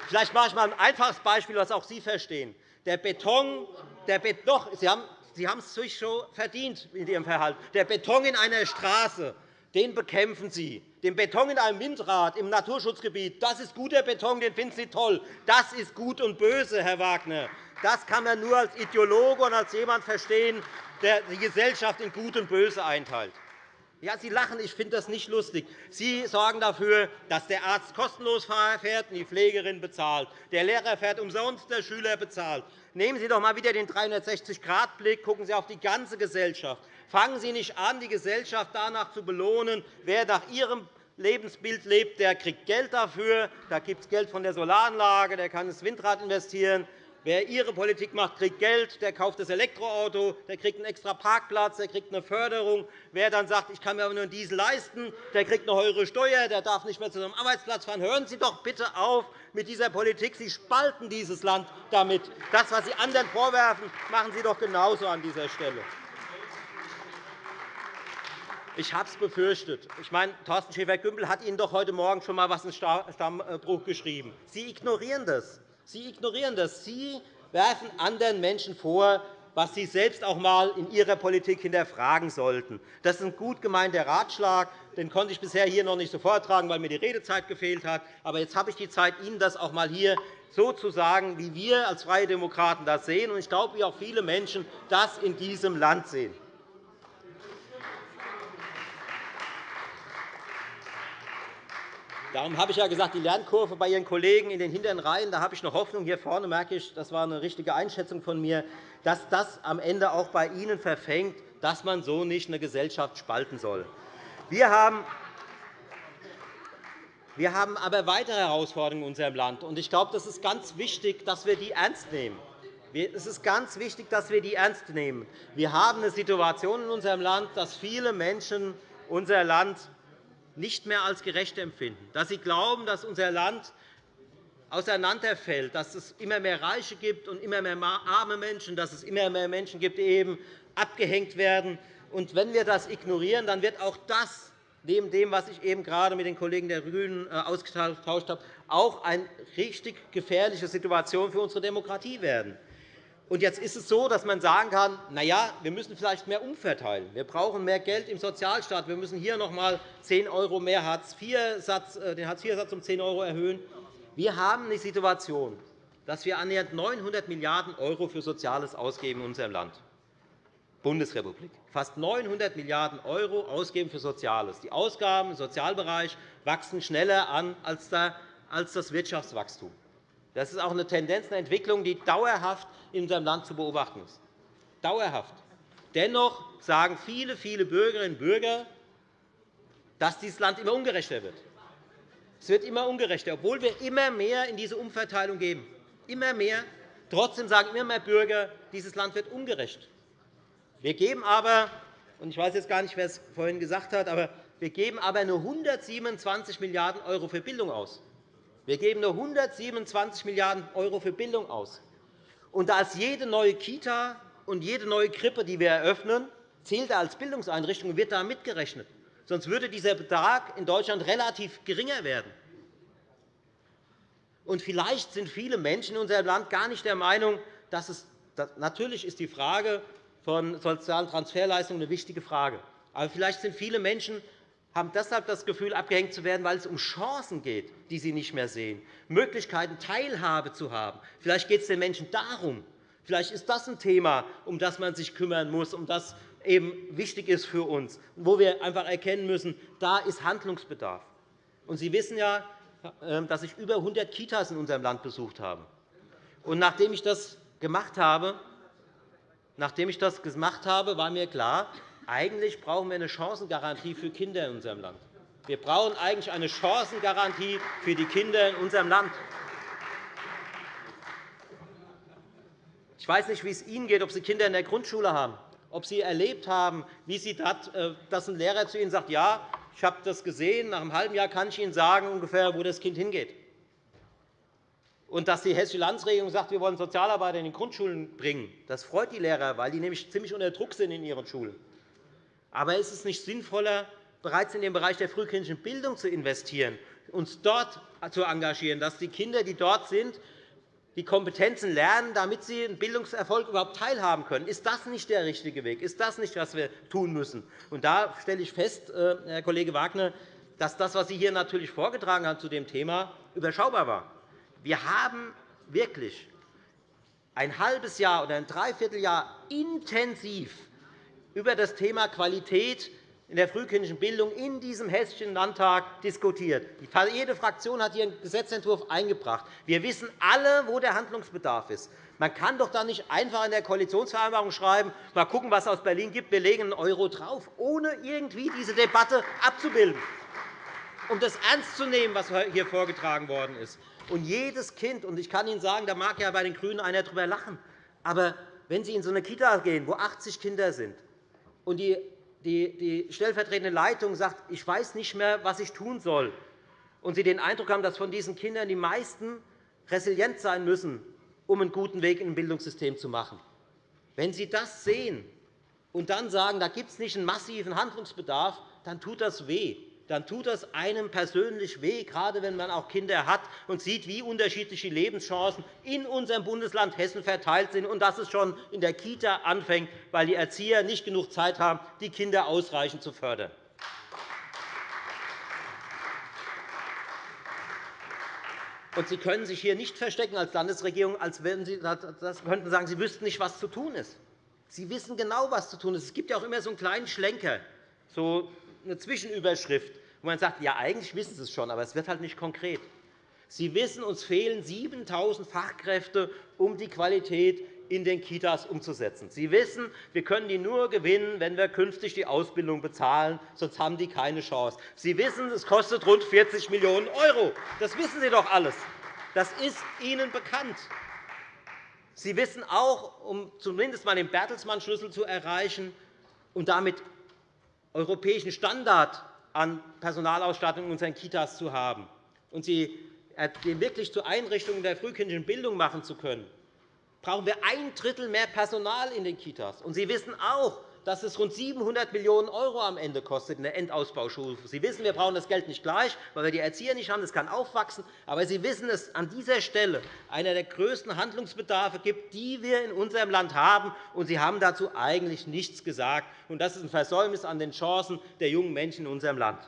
Vielleicht mache ich einmal ein einfaches Beispiel, das auch Sie verstehen. Der Beton, der Beton doch, Sie haben Sie haben es sich schon verdient mit Ihrem Verhalten. Der Beton in einer Straße, den bekämpfen Sie. Den Beton in einem Windrad im Naturschutzgebiet, das ist guter Beton, den finden Sie toll. Das ist Gut und Böse, Herr Wagner. Das kann man nur als Ideologe und als jemand verstehen, der die Gesellschaft in Gut und Böse einteilt. Ja, Sie lachen, ich finde das nicht lustig. Sie sorgen dafür, dass der Arzt kostenlos fährt und die Pflegerin bezahlt. Der Lehrer fährt umsonst, der Schüler bezahlt. Nehmen Sie doch einmal wieder den 360-Grad-Blick, gucken Sie auf die ganze Gesellschaft. Fangen Sie nicht an, die Gesellschaft danach zu belohnen, wer nach Ihrem Lebensbild lebt, der kriegt Geld dafür. Da gibt es Geld von der Solaranlage, der kann ins Windrad investieren. Wer Ihre Politik macht, kriegt Geld, der kauft das Elektroauto, der kriegt einen extra Parkplatz, der kriegt eine Förderung. Wer dann sagt, ich kann mir aber nur einen Diesel leisten, der kriegt eine höhere Steuer, der darf nicht mehr zu seinem Arbeitsplatz fahren. Hören Sie doch bitte auf mit dieser Politik. Sie spalten dieses Land damit. Das, was Sie anderen vorwerfen, machen Sie doch genauso an dieser Stelle. Ich habe es befürchtet. Ich meine, Thorsten Schäfer-Gümbel hat Ihnen doch heute Morgen schon einmal etwas in Stammbruch geschrieben. Sie ignorieren das. Sie ignorieren das. Sie werfen anderen Menschen vor, was Sie selbst auch einmal in Ihrer Politik hinterfragen sollten. Das ist ein gut gemeinter Ratschlag. Den konnte ich bisher hier noch nicht so vortragen, weil mir die Redezeit gefehlt hat. Aber jetzt habe ich die Zeit, Ihnen das auch einmal hier so zu sagen, wie wir als Freie Demokraten das sehen. Und ich glaube, wie auch viele Menschen das in diesem Land sehen. Darum habe ich ja gesagt, die Lernkurve bei Ihren Kollegen in den hinteren Reihen, da habe ich noch Hoffnung. Hier vorne merke ich, das war eine richtige Einschätzung von mir, dass das am Ende auch bei Ihnen verfängt, dass man so nicht eine Gesellschaft spalten soll. Wir haben wir haben aber weitere Herausforderungen in unserem Land. Ich glaube, es ist ganz wichtig, dass wir die ernst nehmen. Es ist ganz wichtig, dass wir die ernst nehmen. Wir haben eine Situation in unserem Land, dass viele Menschen unser Land nicht mehr als gerecht empfinden, dass sie glauben, dass unser Land auseinanderfällt, dass es immer mehr Reiche gibt und immer mehr arme Menschen, dass es immer mehr Menschen gibt, die eben abgehängt werden. Und wenn wir das ignorieren, dann wird auch das, neben dem, was ich eben gerade mit den Kollegen der GRÜNEN äh, ausgetauscht habe, auch eine richtig gefährliche Situation für unsere Demokratie werden. Und jetzt ist es so, dass man sagen kann, na ja, wir müssen vielleicht mehr umverteilen. Wir brauchen mehr Geld im Sozialstaat. Wir müssen hier noch einmal 10 € mehr Hartz -satz, äh, den Hartz-IV-Satz um 10 € erhöhen. Wir haben die Situation, dass wir annähernd 900 Milliarden € für Soziales ausgeben in unserem Land. Bundesrepublik. Fast 900 Milliarden € ausgeben für Soziales. Die Ausgaben im Sozialbereich wachsen schneller an als das Wirtschaftswachstum. Das ist auch eine Tendenz, eine Entwicklung, die dauerhaft in unserem Land zu beobachten ist. Dauerhaft. Dennoch sagen viele, viele Bürgerinnen und Bürger, dass dieses Land immer ungerechter wird. Es wird immer ungerechter, obwohl wir immer mehr in diese Umverteilung geben. Immer mehr. Trotzdem sagen immer mehr Bürger, dieses Land wird ungerecht. Wir geben aber, und ich weiß jetzt gar nicht, wer es vorhin gesagt hat, aber wir geben aber nur 127 Milliarden € für Bildung aus. Wir geben nur 127 Milliarden € für Bildung aus. Und da ist jede neue Kita und jede neue Krippe, die wir eröffnen, zählt als Bildungseinrichtung und wird da mitgerechnet. Sonst würde dieser Betrag in Deutschland relativ geringer werden. Und vielleicht sind viele Menschen in unserem Land gar nicht der Meinung, dass es natürlich ist die Frage von sozialen Transferleistungen eine wichtige Frage. Aber vielleicht sind viele Menschen haben deshalb das Gefühl, abgehängt zu werden, weil es um Chancen geht, die sie nicht mehr sehen, Möglichkeiten, Teilhabe zu haben. Vielleicht geht es den Menschen darum. Vielleicht ist das ein Thema, um das man sich kümmern muss, um das eben wichtig ist für uns, wo wir einfach erkennen müssen, da ist Handlungsbedarf. Und Sie wissen ja, ähm, dass ich über 100 Kitas in unserem Land besucht habe. Und nachdem ich das gemacht habe, nachdem ich das gemacht habe, war mir klar, eigentlich brauchen wir eine Chancengarantie für Kinder in unserem Land. Wir brauchen eigentlich eine Chancengarantie für die Kinder in unserem Land. Ich weiß nicht, wie es Ihnen geht, ob Sie Kinder in der Grundschule haben, ob Sie erlebt haben, wie Sie dat, äh, dass ein Lehrer zu Ihnen sagt, ja, ich habe das gesehen, nach einem halben Jahr kann ich Ihnen sagen, ungefähr, wo das Kind hingeht. Und dass die Hessische Landesregierung sagt, wir wollen Sozialarbeiter in die Grundschulen bringen, das freut die Lehrer, weil die nämlich ziemlich unter Druck sind in ihren Schulen. Aber ist es nicht sinnvoller, bereits in den Bereich der frühkindlichen Bildung zu investieren, uns dort zu engagieren, dass die Kinder, die dort sind, die Kompetenzen lernen, damit sie einen Bildungserfolg überhaupt teilhaben können. Ist das nicht der richtige Weg? Ist das nicht, was wir tun müssen? Und da stelle ich fest, äh, Herr Kollege Wagner, dass das, was Sie hier natürlich vorgetragen haben zu dem Thema, überschaubar war. Wir haben wirklich ein halbes Jahr oder ein Dreivierteljahr intensiv über das Thema Qualität in der frühkindlichen Bildung in diesem Hessischen Landtag diskutiert. Jede Fraktion hat ihren Gesetzentwurf eingebracht. Wir wissen alle, wo der Handlungsbedarf ist. Man kann doch da nicht einfach in der Koalitionsvereinbarung schreiben, mal gucken, was es aus Berlin gibt, wir legen einen Euro drauf, ohne irgendwie diese Debatte abzubilden, um das ernst zu nehmen, was hier vorgetragen worden ist. Und jedes Kind, und ich kann Ihnen sagen, da mag ja bei den GRÜNEN einer darüber lachen, aber wenn Sie in so eine Kita gehen, wo 80 Kinder sind, und die die stellvertretende Leitung sagt, ich weiß nicht mehr, was ich tun soll, und Sie den Eindruck haben, dass von diesen Kindern die meisten resilient sein müssen, um einen guten Weg in ein Bildungssystem zu machen. Wenn Sie das sehen und dann sagen, da gibt es nicht einen massiven Handlungsbedarf, dann tut das weh dann tut das einem persönlich weh, gerade wenn man auch Kinder hat und sieht, wie unterschiedlich die Lebenschancen in unserem Bundesland Hessen verteilt sind und dass es schon in der Kita anfängt, weil die Erzieher nicht genug Zeit haben, die Kinder ausreichend zu fördern. Und Sie können sich hier nicht verstecken als Landesregierung, als wenn Sie das könnten sagen, Sie wüssten nicht, was zu tun ist. Sie wissen genau, was zu tun ist. Es gibt ja auch immer so einen kleinen Schlenker, so eine Zwischenüberschrift, wo man sagt, ja, eigentlich wissen Sie es schon, aber es wird halt nicht konkret. Sie wissen, uns fehlen 7.000 Fachkräfte, um die Qualität in den Kitas umzusetzen. Sie wissen, wir können die nur gewinnen, wenn wir künftig die Ausbildung bezahlen, sonst haben die keine Chance. Sie wissen, es kostet rund 40 Millionen €. Das wissen Sie doch alles. Das ist Ihnen bekannt. Sie wissen auch, um zumindest einmal den Bertelsmann-Schlüssel zu erreichen und damit europäischen Standard an Personalausstattung in unseren Kitas zu haben und sie wirklich zu Einrichtungen der frühkindlichen Bildung machen zu können, brauchen wir ein Drittel mehr Personal in den Kitas. Sie wissen auch, dass es rund 700 Millionen € am Ende kostet in der Endausbaustufe. Sie wissen, wir brauchen das Geld nicht gleich, weil wir die Erzieher nicht haben. Das kann aufwachsen. Aber Sie wissen, dass es an dieser Stelle einer der größten Handlungsbedarfe gibt, die wir in unserem Land haben. Und Sie haben dazu eigentlich nichts gesagt. Und das ist ein Versäumnis an den Chancen der jungen Menschen in unserem Land.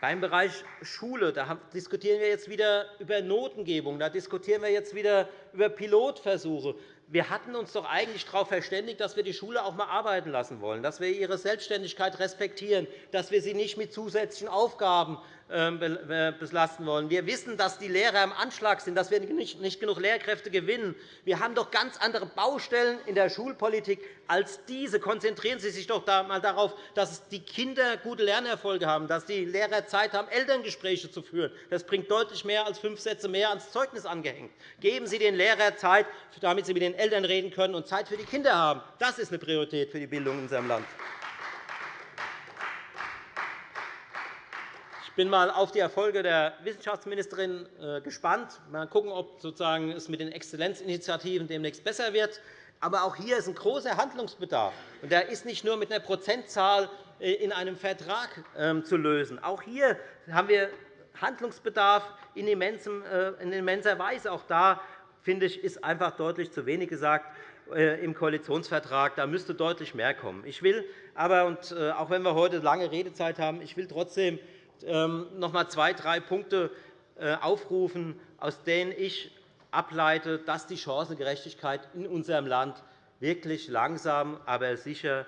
Beim Bereich Schule da diskutieren wir jetzt wieder über Notengebung. Da diskutieren wir jetzt wieder über Pilotversuche. Wir hatten uns doch eigentlich darauf verständigt, dass wir die Schule auch einmal arbeiten lassen wollen, dass wir ihre Selbstständigkeit respektieren, dass wir sie nicht mit zusätzlichen Aufgaben belasten wollen. Wir wissen, dass die Lehrer im Anschlag sind, dass wir nicht genug Lehrkräfte gewinnen. Wir haben doch ganz andere Baustellen in der Schulpolitik als diese. Konzentrieren Sie sich doch einmal darauf, dass die Kinder gute Lernerfolge haben, dass die Lehrer Zeit haben, Elterngespräche zu führen. Das bringt deutlich mehr als fünf Sätze mehr ans Zeugnis angehängt. Geben Sie den Lehrern Zeit, damit sie mit den Eltern reden können und Zeit für die Kinder haben. Das ist eine Priorität für die Bildung in unserem Land. Bin einmal auf die Erfolge der Wissenschaftsministerin äh, gespannt. Mal schauen, ob es mit den Exzellenzinitiativen demnächst besser wird. Aber auch hier ist ein großer Handlungsbedarf. Und der ist nicht nur mit einer Prozentzahl äh, in einem Vertrag ähm, zu lösen. Auch hier haben wir Handlungsbedarf in äh, immenser Weise. Auch da finde ich, ist einfach deutlich zu wenig gesagt im Koalitionsvertrag. Da müsste deutlich mehr kommen. Ich will aber, und auch wenn wir heute lange Redezeit haben, ich will trotzdem noch einmal zwei, drei Punkte äh, aufrufen, aus denen ich ableite, dass die Chancengerechtigkeit in unserem Land wirklich langsam, aber sicher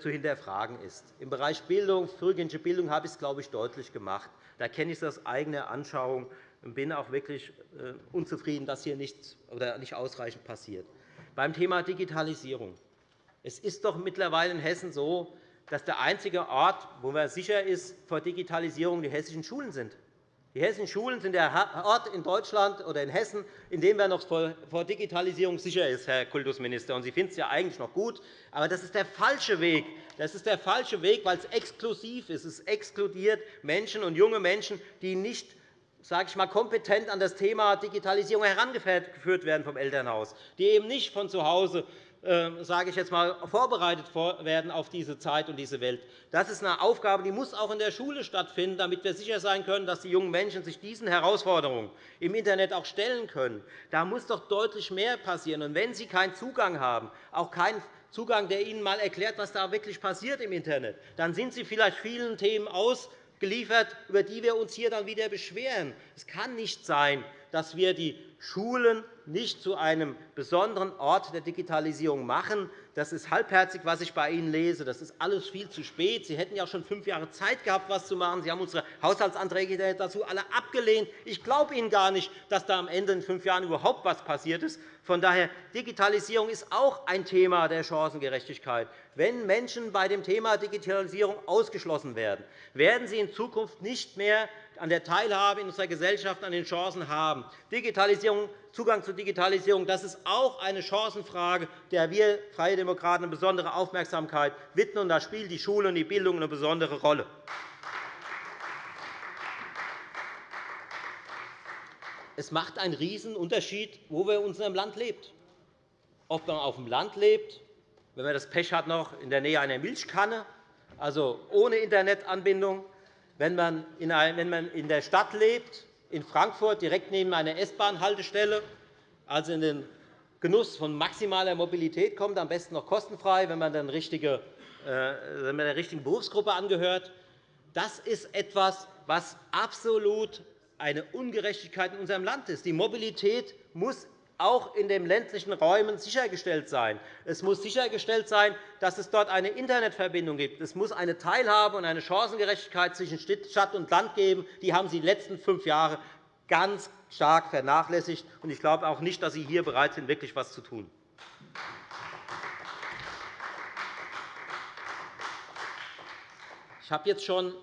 zu hinterfragen ist. Im Bereich Bildung, frühkindliche Bildung habe ich es, glaube ich, deutlich gemacht. Da kenne ich es aus eigener Anschauung und bin auch wirklich äh, unzufrieden, dass hier nichts oder nicht ausreichend passiert. Beim Thema Digitalisierung. Es ist doch mittlerweile in Hessen so, dass der einzige Ort, wo man sicher ist vor Digitalisierung, die hessischen Schulen sind. Die hessischen Schulen sind der Ort in Deutschland oder in Hessen, in dem man noch vor Digitalisierung sicher ist, Herr Kultusminister. Sie finden es ja eigentlich noch gut, aber das ist der falsche Weg. Das ist der falsche Weg, weil es exklusiv ist. Es exkludiert Menschen und junge Menschen, die nicht sage ich mal, kompetent an das Thema Digitalisierung herangeführt werden vom Elternhaus, die eben nicht von zu Hause sage ich jetzt mal, vorbereitet werden auf diese Zeit und diese Welt. Das ist eine Aufgabe, die muss auch in der Schule stattfinden, damit wir sicher sein können, dass die jungen Menschen sich diesen Herausforderungen im Internet auch stellen können. Da muss doch deutlich mehr passieren. Und wenn Sie keinen Zugang haben, auch keinen Zugang, der Ihnen einmal erklärt, was da wirklich passiert im Internet, dann sind Sie vielleicht vielen Themen ausgeliefert, über die wir uns hier dann wieder beschweren. Es kann nicht sein, dass wir die Schulen nicht zu einem besonderen Ort der Digitalisierung machen. Das ist halbherzig, was ich bei Ihnen lese. Das ist alles viel zu spät. Sie hätten ja schon fünf Jahre Zeit gehabt, etwas zu machen. Sie haben unsere Haushaltsanträge dazu alle abgelehnt. Ich glaube Ihnen gar nicht, dass da am Ende in fünf Jahren überhaupt etwas passiert ist. Von daher Digitalisierung ist auch ein Thema der Chancengerechtigkeit. Wenn Menschen bei dem Thema Digitalisierung ausgeschlossen werden, werden sie in Zukunft nicht mehr an der Teilhabe in unserer Gesellschaft an den Chancen haben. Digitalisierung, Zugang zur Digitalisierung das ist auch eine Chancenfrage, der wir Freie Demokraten eine besondere Aufmerksamkeit widmen. da spielt die Schule und die Bildung eine besondere Rolle. Es macht einen Riesenunterschied, wo wir in unserem Land lebt. Ob man auf dem Land lebt, wenn man das Pech hat, noch in der Nähe einer Milchkanne, also ohne Internetanbindung, wenn man in der Stadt lebt, in Frankfurt direkt neben einer S-Bahn-Haltestelle, also in den Genuss von maximaler Mobilität kommt, am besten noch kostenfrei, wenn man der richtigen Berufsgruppe angehört. Das ist etwas, was absolut eine Ungerechtigkeit in unserem Land ist. Die Mobilität muss auch in den ländlichen Räumen sichergestellt sein. Es muss sichergestellt sein, dass es dort eine Internetverbindung gibt. Es muss eine Teilhabe und eine Chancengerechtigkeit zwischen Stadt und Land geben. Die haben Sie die letzten fünf Jahre ganz stark vernachlässigt. Ich glaube auch nicht, dass Sie hier bereit sind, wirklich etwas zu tun. Ich habe jetzt schon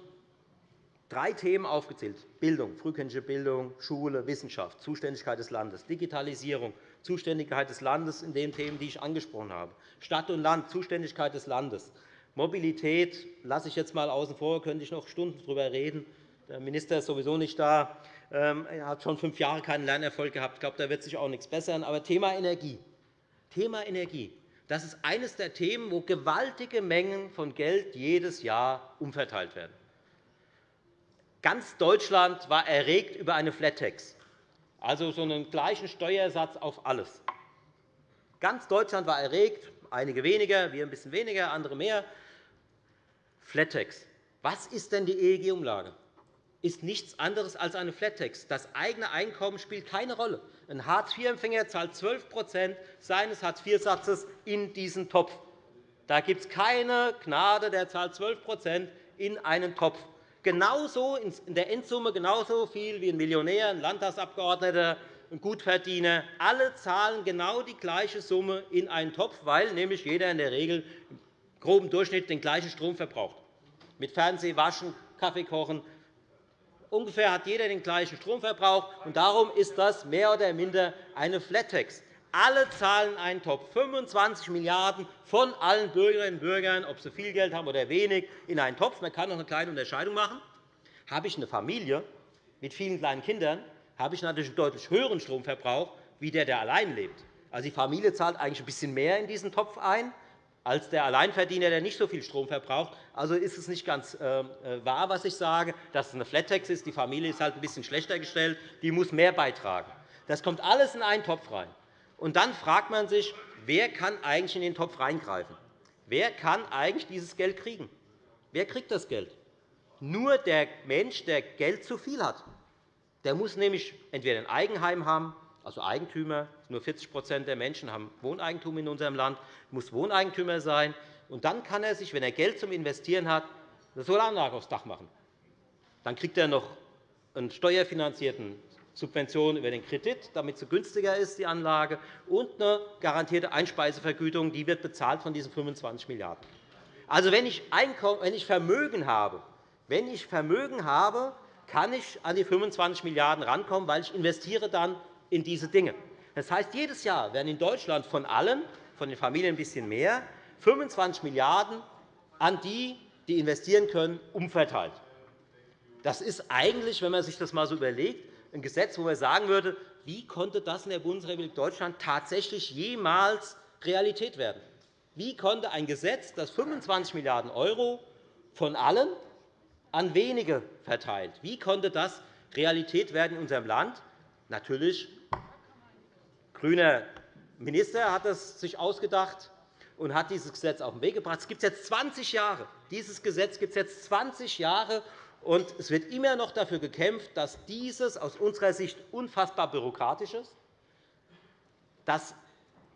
drei Themen aufgezählt. Bildung, frühkindliche Bildung, Schule, Wissenschaft, Zuständigkeit des Landes, Digitalisierung, Zuständigkeit des Landes in den Themen, die ich angesprochen habe, Stadt und Land, Zuständigkeit des Landes, Mobilität lasse ich jetzt einmal außen vor, könnte ich noch Stunden darüber reden. Der Minister ist sowieso nicht da. Ähm, er hat schon fünf Jahre keinen Lernerfolg gehabt. Ich glaube, da wird sich auch nichts bessern. Aber Thema Energie. Thema Energie. Das ist eines der Themen, wo gewaltige Mengen von Geld jedes Jahr umverteilt werden. Ganz Deutschland war erregt über eine Flat-Tax, also so einen gleichen Steuersatz auf alles. Ganz Deutschland war erregt, einige weniger, wir ein bisschen weniger, andere mehr. Flat-Tax. Was ist denn die EEG-Umlage? ist nichts anderes als eine Flat-Tax. Das eigene Einkommen spielt keine Rolle. Ein Hartz-IV-Empfänger zahlt 12% seines Hartz-IV-Satzes in diesen Topf. Da gibt es keine Gnade, der zahlt 12% in einen Topf genauso in der Endsumme genauso viel wie ein Millionär, ein Landtagsabgeordneter, ein Gutverdiener. Alle zahlen genau die gleiche Summe in einen Topf, weil nämlich jeder in der Regel im groben Durchschnitt den gleichen Strom verbraucht. Mit Fernseh, Waschen, Kaffee kochen. Ungefähr hat jeder den gleichen Stromverbrauch. und Darum ist das mehr oder minder eine Flat-Tax. Alle zahlen einen Topf, 25 Milliarden € von allen Bürgerinnen und Bürgern, ob sie viel Geld haben oder wenig, in einen Topf. Man kann noch eine kleine Unterscheidung machen. Habe ich eine Familie mit vielen kleinen Kindern, habe ich natürlich einen deutlich höheren Stromverbrauch wie der, der allein lebt. Also die Familie zahlt eigentlich ein bisschen mehr in diesen Topf ein als der Alleinverdiener, der nicht so viel Strom verbraucht. Also ist es nicht ganz äh, wahr, was ich sage, dass es eine Flat-Tax ist. Die Familie ist halt ein bisschen schlechter gestellt. Die muss mehr beitragen. Das kommt alles in einen Topf rein. Und dann fragt man sich, wer kann eigentlich in den Topf reingreifen? Wer kann eigentlich dieses Geld kriegen? Wer kriegt das Geld? Nur der Mensch, der Geld zu viel hat. Der muss nämlich entweder ein Eigenheim haben, also Eigentümer. Nur 40% der Menschen haben Wohneigentum in unserem Land, muss Wohneigentümer sein. Und dann kann er sich, wenn er Geld zum Investieren hat, eine Solaranlage aufs Dach machen. Dann kriegt er noch einen steuerfinanzierten Subvention über den Kredit, damit sie günstiger ist, die Anlage, und eine garantierte Einspeisevergütung, die wird bezahlt von diesen 25 Milliarden €. Also, wenn ich, wenn ich Vermögen habe, wenn ich Vermögen habe, kann ich an die 25 Milliarden € rankommen, weil ich investiere dann in diese Dinge. Das heißt, jedes Jahr werden in Deutschland von allen, von den Familien ein bisschen mehr, 25 Milliarden € an die, die investieren können, umverteilt. Das ist eigentlich, wenn man sich das einmal so überlegt, ein Gesetz, wo man sagen würde, wie konnte das in der Bundesrepublik Deutschland tatsächlich jemals Realität werden? Wie konnte ein Gesetz, das 25 Milliarden € von allen an wenige verteilt, wie konnte das Realität werden in unserem Land? Natürlich, grüner Minister hat es sich ausgedacht und hat dieses Gesetz auf den Weg gebracht. Es gibt jetzt 20 Jahre. Dieses Gesetz gibt es jetzt 20 Jahre, und es wird immer noch dafür gekämpft, dass dieses aus unserer Sicht unfassbar bürokratisch ist, das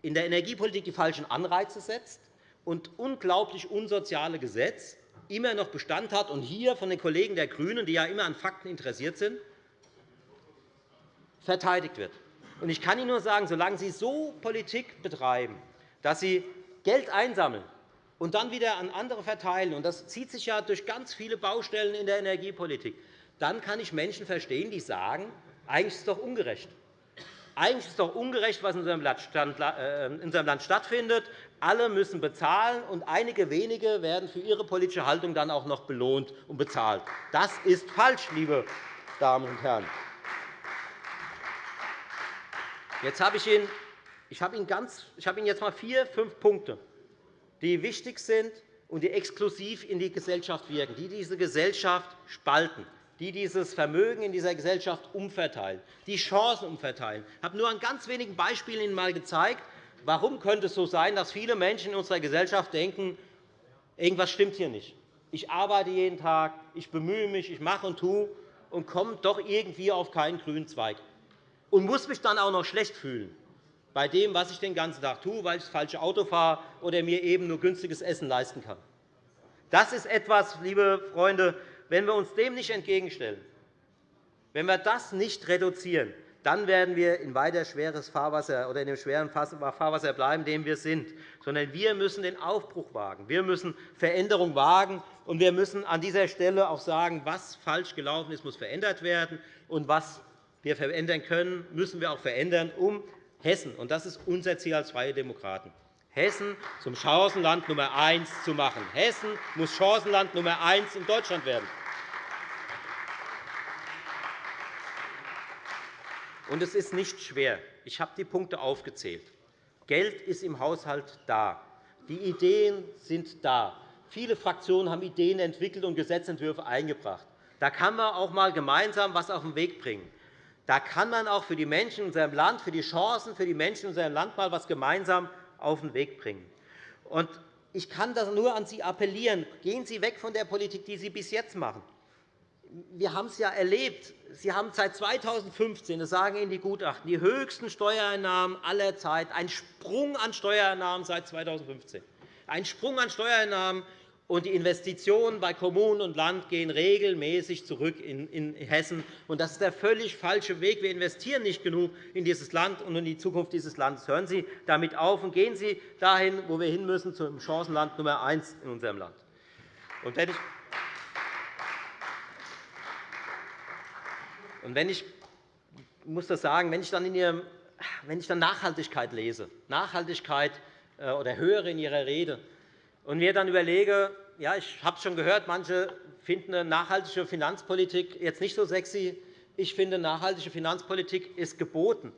in der Energiepolitik die falschen Anreize setzt und unglaublich unsoziale Gesetz immer noch Bestand hat und hier von den Kollegen der GRÜNEN, die ja immer an Fakten interessiert sind, verteidigt wird. Ich kann Ihnen nur sagen, solange Sie so Politik betreiben, dass Sie Geld einsammeln und dann wieder an andere verteilen, und das zieht sich ja durch ganz viele Baustellen in der Energiepolitik, dann kann ich Menschen verstehen, die sagen, eigentlich ist es doch ungerecht. Eigentlich ist es doch ungerecht, was in unserem Land stattfindet. Alle müssen bezahlen, und einige wenige werden für ihre politische Haltung dann auch noch belohnt und bezahlt. Das ist falsch, liebe Damen und Herren. Jetzt habe ich Ihnen, ich habe Ihnen, ich habe Ihnen jetzt einmal vier, fünf Punkte die wichtig sind und die exklusiv in die Gesellschaft wirken, die diese Gesellschaft spalten, die dieses Vermögen in dieser Gesellschaft umverteilen, die Chancen umverteilen. Ich habe nur an ganz wenigen Beispielen Ihnen einmal gezeigt, warum könnte es so sein, dass viele Menschen in unserer Gesellschaft denken, irgendwas stimmt hier nicht. Ich arbeite jeden Tag, ich bemühe mich, ich mache und tue und komme doch irgendwie auf keinen grünen Zweig und muss mich dann auch noch schlecht fühlen bei dem, was ich den ganzen Tag tue, weil ich das falsche Auto fahre oder mir eben nur günstiges Essen leisten kann. Das ist etwas, liebe Freunde, wenn wir uns dem nicht entgegenstellen, wenn wir das nicht reduzieren, dann werden wir in weiter schweres Fahrwasser oder in dem schweren Fahrwasser bleiben, in dem wir sind. Sondern wir müssen den Aufbruch wagen. Wir müssen Veränderung wagen. Und wir müssen an dieser Stelle auch sagen, was falsch gelaufen ist, muss verändert werden. Und was wir verändern können, müssen wir auch verändern, um Hessen, und das ist unser Ziel als Freie Demokraten, Hessen zum Chancenland Nummer eins zu machen. Hessen muss Chancenland Nummer eins in Deutschland werden. Und es ist nicht schwer. Ich habe die Punkte aufgezählt. Geld ist im Haushalt da. Die Ideen sind da. Viele Fraktionen haben Ideen entwickelt und Gesetzentwürfe eingebracht. Da kann man auch einmal gemeinsam etwas auf den Weg bringen. Da kann man auch für die Menschen in unserem Land, für die Chancen für die Menschen in unserem Land einmal etwas gemeinsam auf den Weg bringen. Ich kann nur an Sie appellieren. Gehen Sie weg von der Politik, die Sie bis jetzt machen. Wir haben es ja erlebt. Sie haben seit 2015, das sagen Ihnen die Gutachten, die höchsten Steuereinnahmen aller Zeit, ein Sprung an Steuereinnahmen seit 2015. Ein Sprung an Steuereinnahmen, und die Investitionen bei Kommunen und Land gehen regelmäßig zurück in Hessen. Das ist der völlig falsche Weg. Wir investieren nicht genug in dieses Land und in die Zukunft dieses Landes. Hören Sie damit auf und gehen Sie dahin, wo wir hin müssen, zum Chancenland Nummer eins in unserem Land. Und wenn ich und wenn ich muss das sagen, wenn ich dann, in Ihrem, wenn ich dann Nachhaltigkeit lese, Nachhaltigkeit äh, oder höre in Ihrer Rede, und mir dann überlege, ja, ich habe es schon gehört, manche finden eine nachhaltige Finanzpolitik jetzt nicht so sexy. Ich finde, nachhaltige Finanzpolitik ist geboten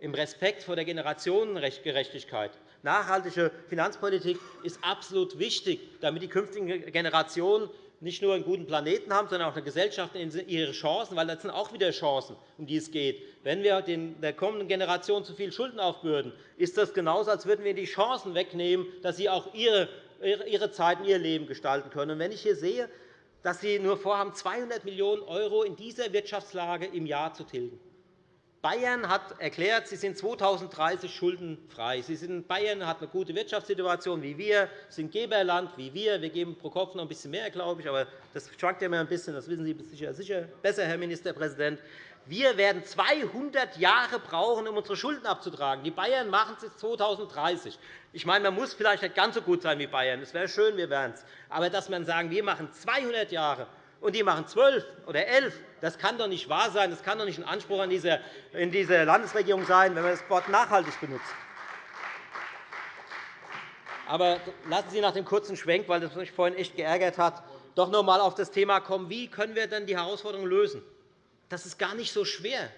im Respekt vor der Generationengerechtigkeit. Nachhaltige Finanzpolitik ist absolut wichtig, damit die künftigen Generationen nicht nur einen guten Planeten haben, sondern auch eine Gesellschaft in ihre Chancen, weil das sind auch wieder Chancen, um die es geht. Wenn wir der kommenden Generation zu viel Schulden aufbürden, ist das genauso, als würden wir die Chancen wegnehmen, dass sie auch ihre ihre Zeit und ihr Leben gestalten können. wenn ich hier sehe, dass Sie nur vorhaben, 200 Millionen € in dieser Wirtschaftslage im Jahr zu tilgen. Bayern hat erklärt, sie sind 2030 schuldenfrei. Sie sind, Bayern hat eine gute Wirtschaftssituation wie wir, sind Geberland wie wir. Wir geben pro Kopf noch ein bisschen mehr, glaube ich, aber das schwankt ja immer ein bisschen. Das wissen Sie sicher, sicher besser, Herr Ministerpräsident. Wir werden 200 Jahre brauchen, um unsere Schulden abzutragen. Die Bayern machen es 2030. Ich meine, man muss vielleicht nicht ganz so gut sein wie Bayern. Es wäre schön, wir wären es. Aber dass man sagen, wir machen 200 Jahre und die machen 12 oder 11, das kann doch nicht wahr sein. Das kann doch nicht ein Anspruch an dieser, in dieser Landesregierung sein, wenn man das Wort nachhaltig benutzt. Aber lassen Sie nach dem kurzen Schwenk, weil das mich vorhin echt geärgert hat, doch noch einmal auf das Thema kommen, wie können wir denn die Herausforderungen lösen? Das ist gar nicht so schwer.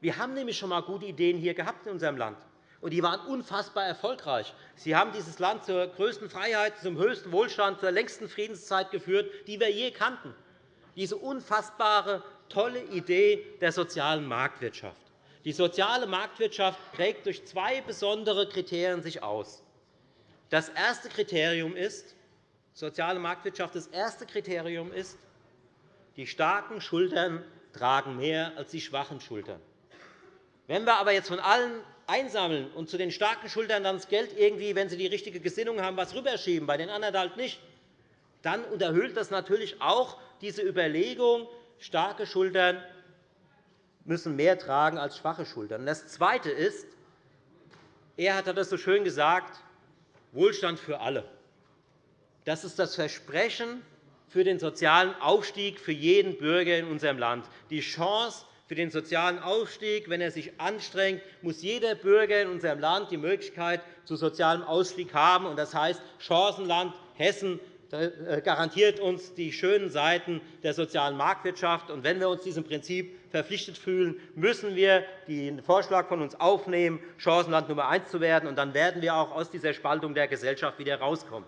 Wir haben nämlich schon einmal gute Ideen hier gehabt in unserem Land. und die waren unfassbar erfolgreich. Sie haben dieses Land zur größten Freiheit, zum höchsten Wohlstand, zur längsten Friedenszeit geführt, die wir je kannten. Diese unfassbare, tolle Idee der sozialen Marktwirtschaft. Die soziale Marktwirtschaft prägt durch zwei besondere Kriterien sich aus. Das erste Kriterium ist, soziale Marktwirtschaft, das erste Kriterium ist, die starken Schultern tragen mehr als die schwachen Schultern. Wenn wir aber jetzt von allen einsammeln und zu den starken Schultern dann das Geld irgendwie, wenn sie die richtige Gesinnung haben, was rüberschieben, bei den anderen halt nicht, dann unterhöhlt das natürlich auch diese Überlegung, starke Schultern müssen mehr tragen als schwache Schultern. Das Zweite ist, er hat das so schön gesagt, Wohlstand für alle. Das ist das Versprechen für den sozialen Aufstieg für jeden Bürger in unserem Land. Die Chance für den sozialen Aufstieg, wenn er sich anstrengt, muss jeder Bürger in unserem Land die Möglichkeit zu sozialem Ausstieg haben. Das heißt, Chancenland Hessen äh, garantiert uns die schönen Seiten der sozialen Marktwirtschaft. wenn wir uns diesem Prinzip verpflichtet fühlen, müssen wir den Vorschlag von uns aufnehmen, Chancenland Nummer eins zu werden. dann werden wir auch aus dieser Spaltung der Gesellschaft wieder herauskommen.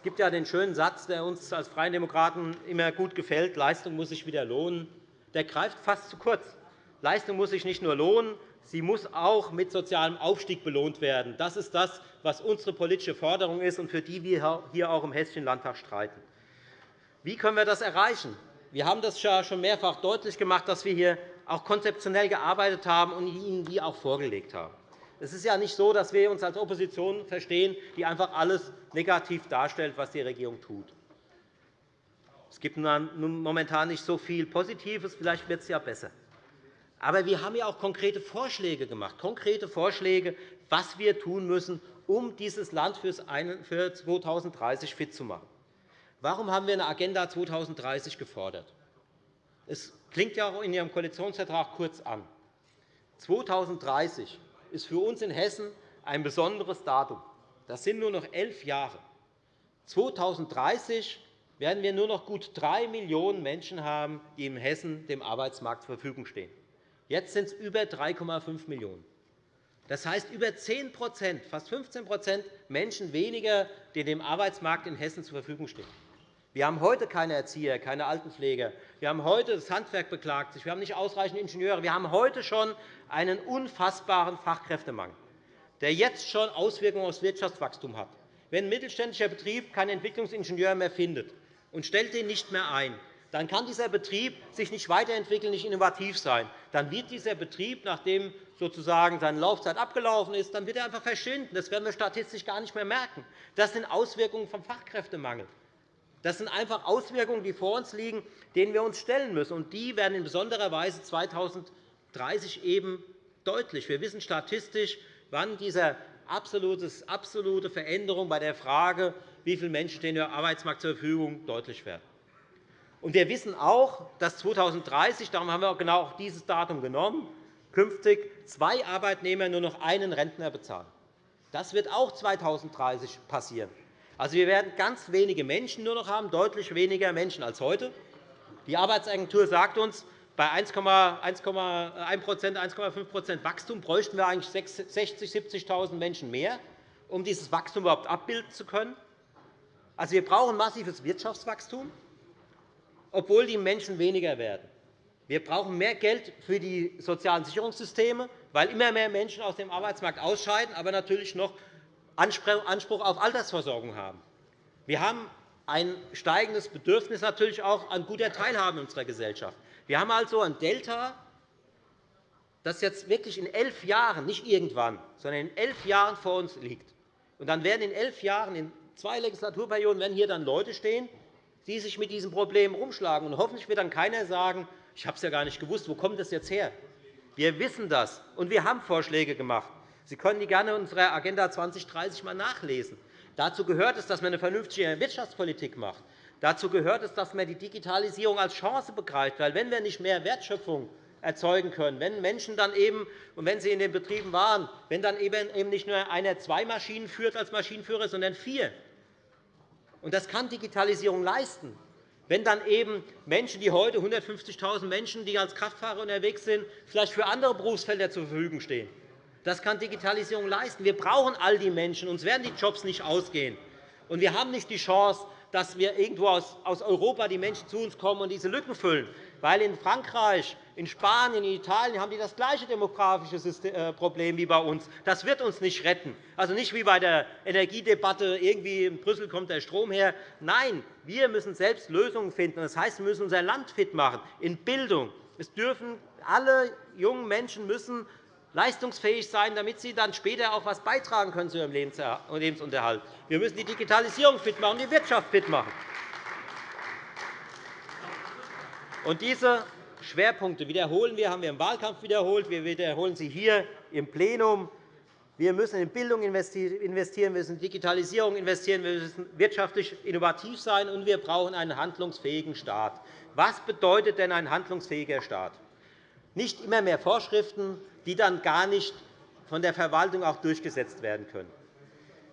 Es gibt ja den schönen Satz, der uns als Freien Demokraten immer gut gefällt, Leistung muss sich wieder lohnen. Der greift fast zu kurz. Leistung muss sich nicht nur lohnen, sie muss auch mit sozialem Aufstieg belohnt werden. Das ist das, was unsere politische Forderung ist und für die wir hier auch im Hessischen Landtag streiten. Wie können wir das erreichen? Wir haben das schon mehrfach deutlich gemacht, dass wir hier auch konzeptionell gearbeitet haben und Ihnen die auch vorgelegt haben. Es ist ja nicht so, dass wir uns als Opposition verstehen, die einfach alles negativ darstellt, was die Regierung tut. Es gibt momentan nicht so viel Positives. Vielleicht wird es ja besser. Aber wir haben ja auch konkrete Vorschläge gemacht, konkrete Vorschläge, was wir tun müssen, um dieses Land für 2030 fit zu machen. Warum haben wir eine Agenda 2030 gefordert? Es klingt ja auch in Ihrem Koalitionsvertrag kurz an. 2030 ist für uns in Hessen ein besonderes Datum. Das sind nur noch elf Jahre. 2030 werden wir nur noch gut drei Millionen Menschen haben, die in Hessen dem Arbeitsmarkt zur Verfügung stehen. Jetzt sind es über 3,5 Millionen. Das heißt, über 10 fast 15% Menschen weniger, die dem Arbeitsmarkt in Hessen zur Verfügung stehen. Wir haben heute keine Erzieher, keine Altenpfleger. Wir haben heute das Handwerk beklagt sich. Wir haben nicht ausreichend Ingenieure. Wir haben heute schon einen unfassbaren Fachkräftemangel, der jetzt schon Auswirkungen auf das Wirtschaftswachstum hat. Wenn ein mittelständischer Betrieb keinen Entwicklungsingenieur mehr findet und stellt den nicht mehr ein, dann kann dieser Betrieb sich nicht weiterentwickeln, nicht innovativ sein. Dann wird dieser Betrieb, nachdem sozusagen seine Laufzeit abgelaufen ist, dann wird er einfach verschwinden. Das werden wir statistisch gar nicht mehr merken. Das sind Auswirkungen vom Fachkräftemangel. Das sind einfach Auswirkungen, die vor uns liegen, denen wir uns stellen müssen. Und die werden in besonderer Weise 2030 eben deutlich. Wir wissen statistisch, wann diese absolute Veränderung bei der Frage, wie viele Menschen stehen dem Arbeitsmarkt zur Verfügung, deutlich werden. Und wir wissen auch, dass 2030, darum haben wir auch genau dieses Datum genommen, künftig zwei Arbeitnehmer nur noch einen Rentner bezahlen. Das wird auch 2030 passieren. Also, wir werden ganz wenige Menschen nur noch haben, deutlich weniger Menschen als heute. Die Arbeitsagentur sagt uns, bei 1,1 1,5 Wachstum bräuchten wir eigentlich 60.000, 70.000 Menschen mehr, um dieses Wachstum überhaupt abbilden zu können. Also, wir brauchen massives Wirtschaftswachstum, obwohl die Menschen weniger werden. Wir brauchen mehr Geld für die sozialen Sicherungssysteme, weil immer mehr Menschen aus dem Arbeitsmarkt ausscheiden, aber natürlich noch Anspruch auf Altersversorgung haben. Wir haben ein steigendes Bedürfnis natürlich auch an guter Teilhabe in unserer Gesellschaft. Wir haben also ein Delta, das jetzt wirklich in elf Jahren, nicht irgendwann, sondern in elf Jahren vor uns liegt. Und dann werden in elf Jahren, in zwei Legislaturperioden, werden hier dann Leute stehen, die sich mit diesem Problem herumschlagen. Und hoffentlich wird dann keiner sagen, ich habe es ja gar nicht gewusst, wo kommt das jetzt her? Wir wissen das, und wir haben Vorschläge gemacht. Sie können die gerne in unserer Agenda 2030 einmal nachlesen. Dazu gehört es, dass man eine vernünftige Wirtschaftspolitik macht. Dazu gehört es, dass man die Digitalisierung als Chance begreift. Weil wenn wir nicht mehr Wertschöpfung erzeugen können, wenn Menschen dann eben, und wenn sie in den Betrieben waren, wenn dann eben nicht nur einer zwei Maschinen führt als Maschinenführer, sondern vier, und das kann Digitalisierung leisten, wenn dann eben Menschen, die heute 150.000 Menschen, die als Kraftfahrer unterwegs sind, vielleicht für andere Berufsfelder zur Verfügung stehen. Das kann Digitalisierung leisten. Wir brauchen all die Menschen. Uns werden die Jobs nicht ausgehen. Und wir haben nicht die Chance, dass wir irgendwo aus Europa die Menschen zu uns kommen und diese Lücken füllen. Weil in Frankreich, in Spanien, in Italien haben die das gleiche demografische äh, Problem wie bei uns. Das wird uns nicht retten. Also nicht wie bei der Energiedebatte, irgendwie in Brüssel kommt der Strom her. Nein, wir müssen selbst Lösungen finden. Das heißt, wir müssen unser Land fit machen in Bildung. Es dürfen alle jungen Menschen müssen leistungsfähig sein, damit sie dann später auch etwas beitragen können zu ihrem Lebensunterhalt. Wir müssen die Digitalisierung fit machen, die Wirtschaft fit machen. Und diese Schwerpunkte wiederholen wir, haben wir im Wahlkampf wiederholt. Wir wiederholen sie hier im Plenum. Wir müssen in Bildung investieren, wir müssen in Digitalisierung investieren, wir müssen wirtschaftlich innovativ sein, und wir brauchen einen handlungsfähigen Staat. Was bedeutet denn ein handlungsfähiger Staat? Nicht immer mehr Vorschriften, die dann gar nicht von der Verwaltung auch durchgesetzt werden können.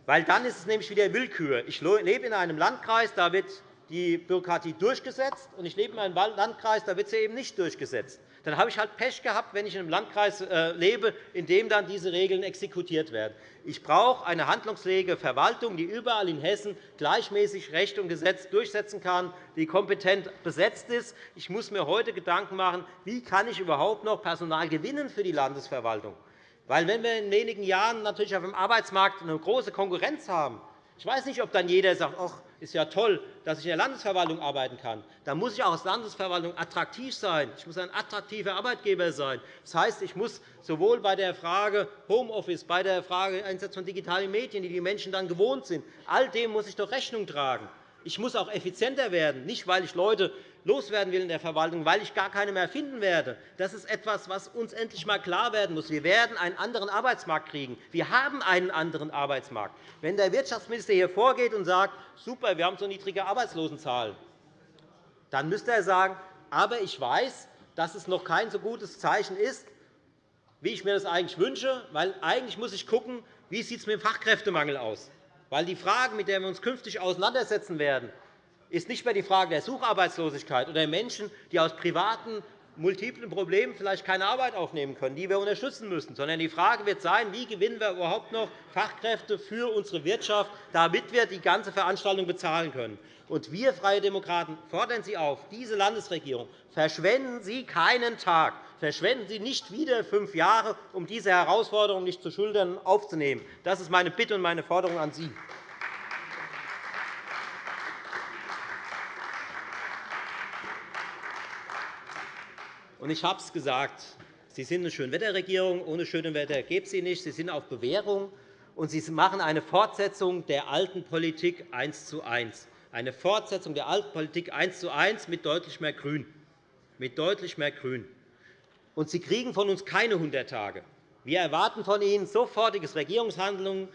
Weil dann ist es nämlich wieder Willkür. Ich lebe in einem Landkreis, da wird die Bürokratie durchgesetzt, und ich lebe in einem Landkreis, da wird sie eben nicht durchgesetzt. Dann habe ich halt Pech gehabt, wenn ich in einem Landkreis äh, lebe, in dem dann diese Regeln exekutiert werden. Ich brauche eine handlungsfähige Verwaltung, die überall in Hessen gleichmäßig Recht und Gesetz durchsetzen kann, die kompetent besetzt ist. Ich muss mir heute Gedanken machen, wie kann ich überhaupt noch Personal gewinnen für die Landesverwaltung weil wenn wir in wenigen Jahren natürlich auf dem Arbeitsmarkt eine große Konkurrenz haben, ich weiß nicht, ob dann jeder sagt, ist ja toll, dass ich in der Landesverwaltung arbeiten kann. Da muss ich auch als Landesverwaltung attraktiv sein. Ich muss ein attraktiver Arbeitgeber sein. Das heißt, ich muss sowohl bei der Frage Homeoffice, bei der Frage Einsatz von digitalen Medien, die die Menschen dann gewohnt sind, all dem muss ich doch Rechnung tragen. Ich muss auch effizienter werden, nicht weil ich Leute loswerden will in der Verwaltung, weil ich gar keine mehr finden werde. Das ist etwas, was uns endlich einmal klar werden muss. Wir werden einen anderen Arbeitsmarkt kriegen. Wir haben einen anderen Arbeitsmarkt. Wenn der Wirtschaftsminister hier vorgeht und sagt, super, wir haben so niedrige Arbeitslosenzahlen, dann müsste er sagen, aber ich weiß, dass es noch kein so gutes Zeichen ist, wie ich mir das eigentlich wünsche, weil eigentlich muss ich schauen, wie es mit dem Fachkräftemangel aussieht. Weil die Frage, mit der wir uns künftig auseinandersetzen werden, ist nicht mehr die Frage der Sucharbeitslosigkeit oder Menschen, die aus privaten multiplen Problemen vielleicht keine Arbeit aufnehmen können, die wir unterstützen müssen, sondern die Frage wird sein, wie gewinnen wir überhaupt noch Fachkräfte für unsere Wirtschaft, damit wir die ganze Veranstaltung bezahlen können. Und wir Freie Demokraten fordern Sie auf, diese Landesregierung, verschwenden Sie keinen Tag, verschwenden Sie nicht wieder fünf Jahre, um diese Herausforderung nicht zu schultern aufzunehmen. Das ist meine Bitte und meine Forderung an Sie. Und ich habe es gesagt, Sie sind eine Schönwetterregierung. Ohne schönes Wetter gibt es sie nicht. Sie sind auf Bewährung, und Sie machen eine Fortsetzung der alten Politik eins zu eins. Eine Fortsetzung der alten Politik eins zu eins mit deutlich mehr Grün. Mit deutlich mehr Grün. Und Sie kriegen von uns keine 100 Tage. Wir erwarten von Ihnen sofortiges Regierungshandeln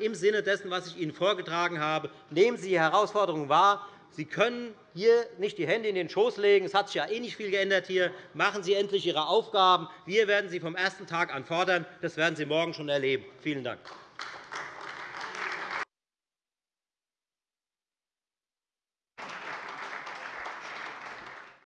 im Sinne dessen, was ich Ihnen vorgetragen habe. Nehmen Sie die Herausforderungen wahr. Sie können hier nicht die Hände in den Schoß legen. Es hat sich ja eh nicht viel geändert hier. Machen Sie endlich Ihre Aufgaben. Wir werden Sie vom ersten Tag an fordern. Das werden Sie morgen schon erleben. Vielen Dank.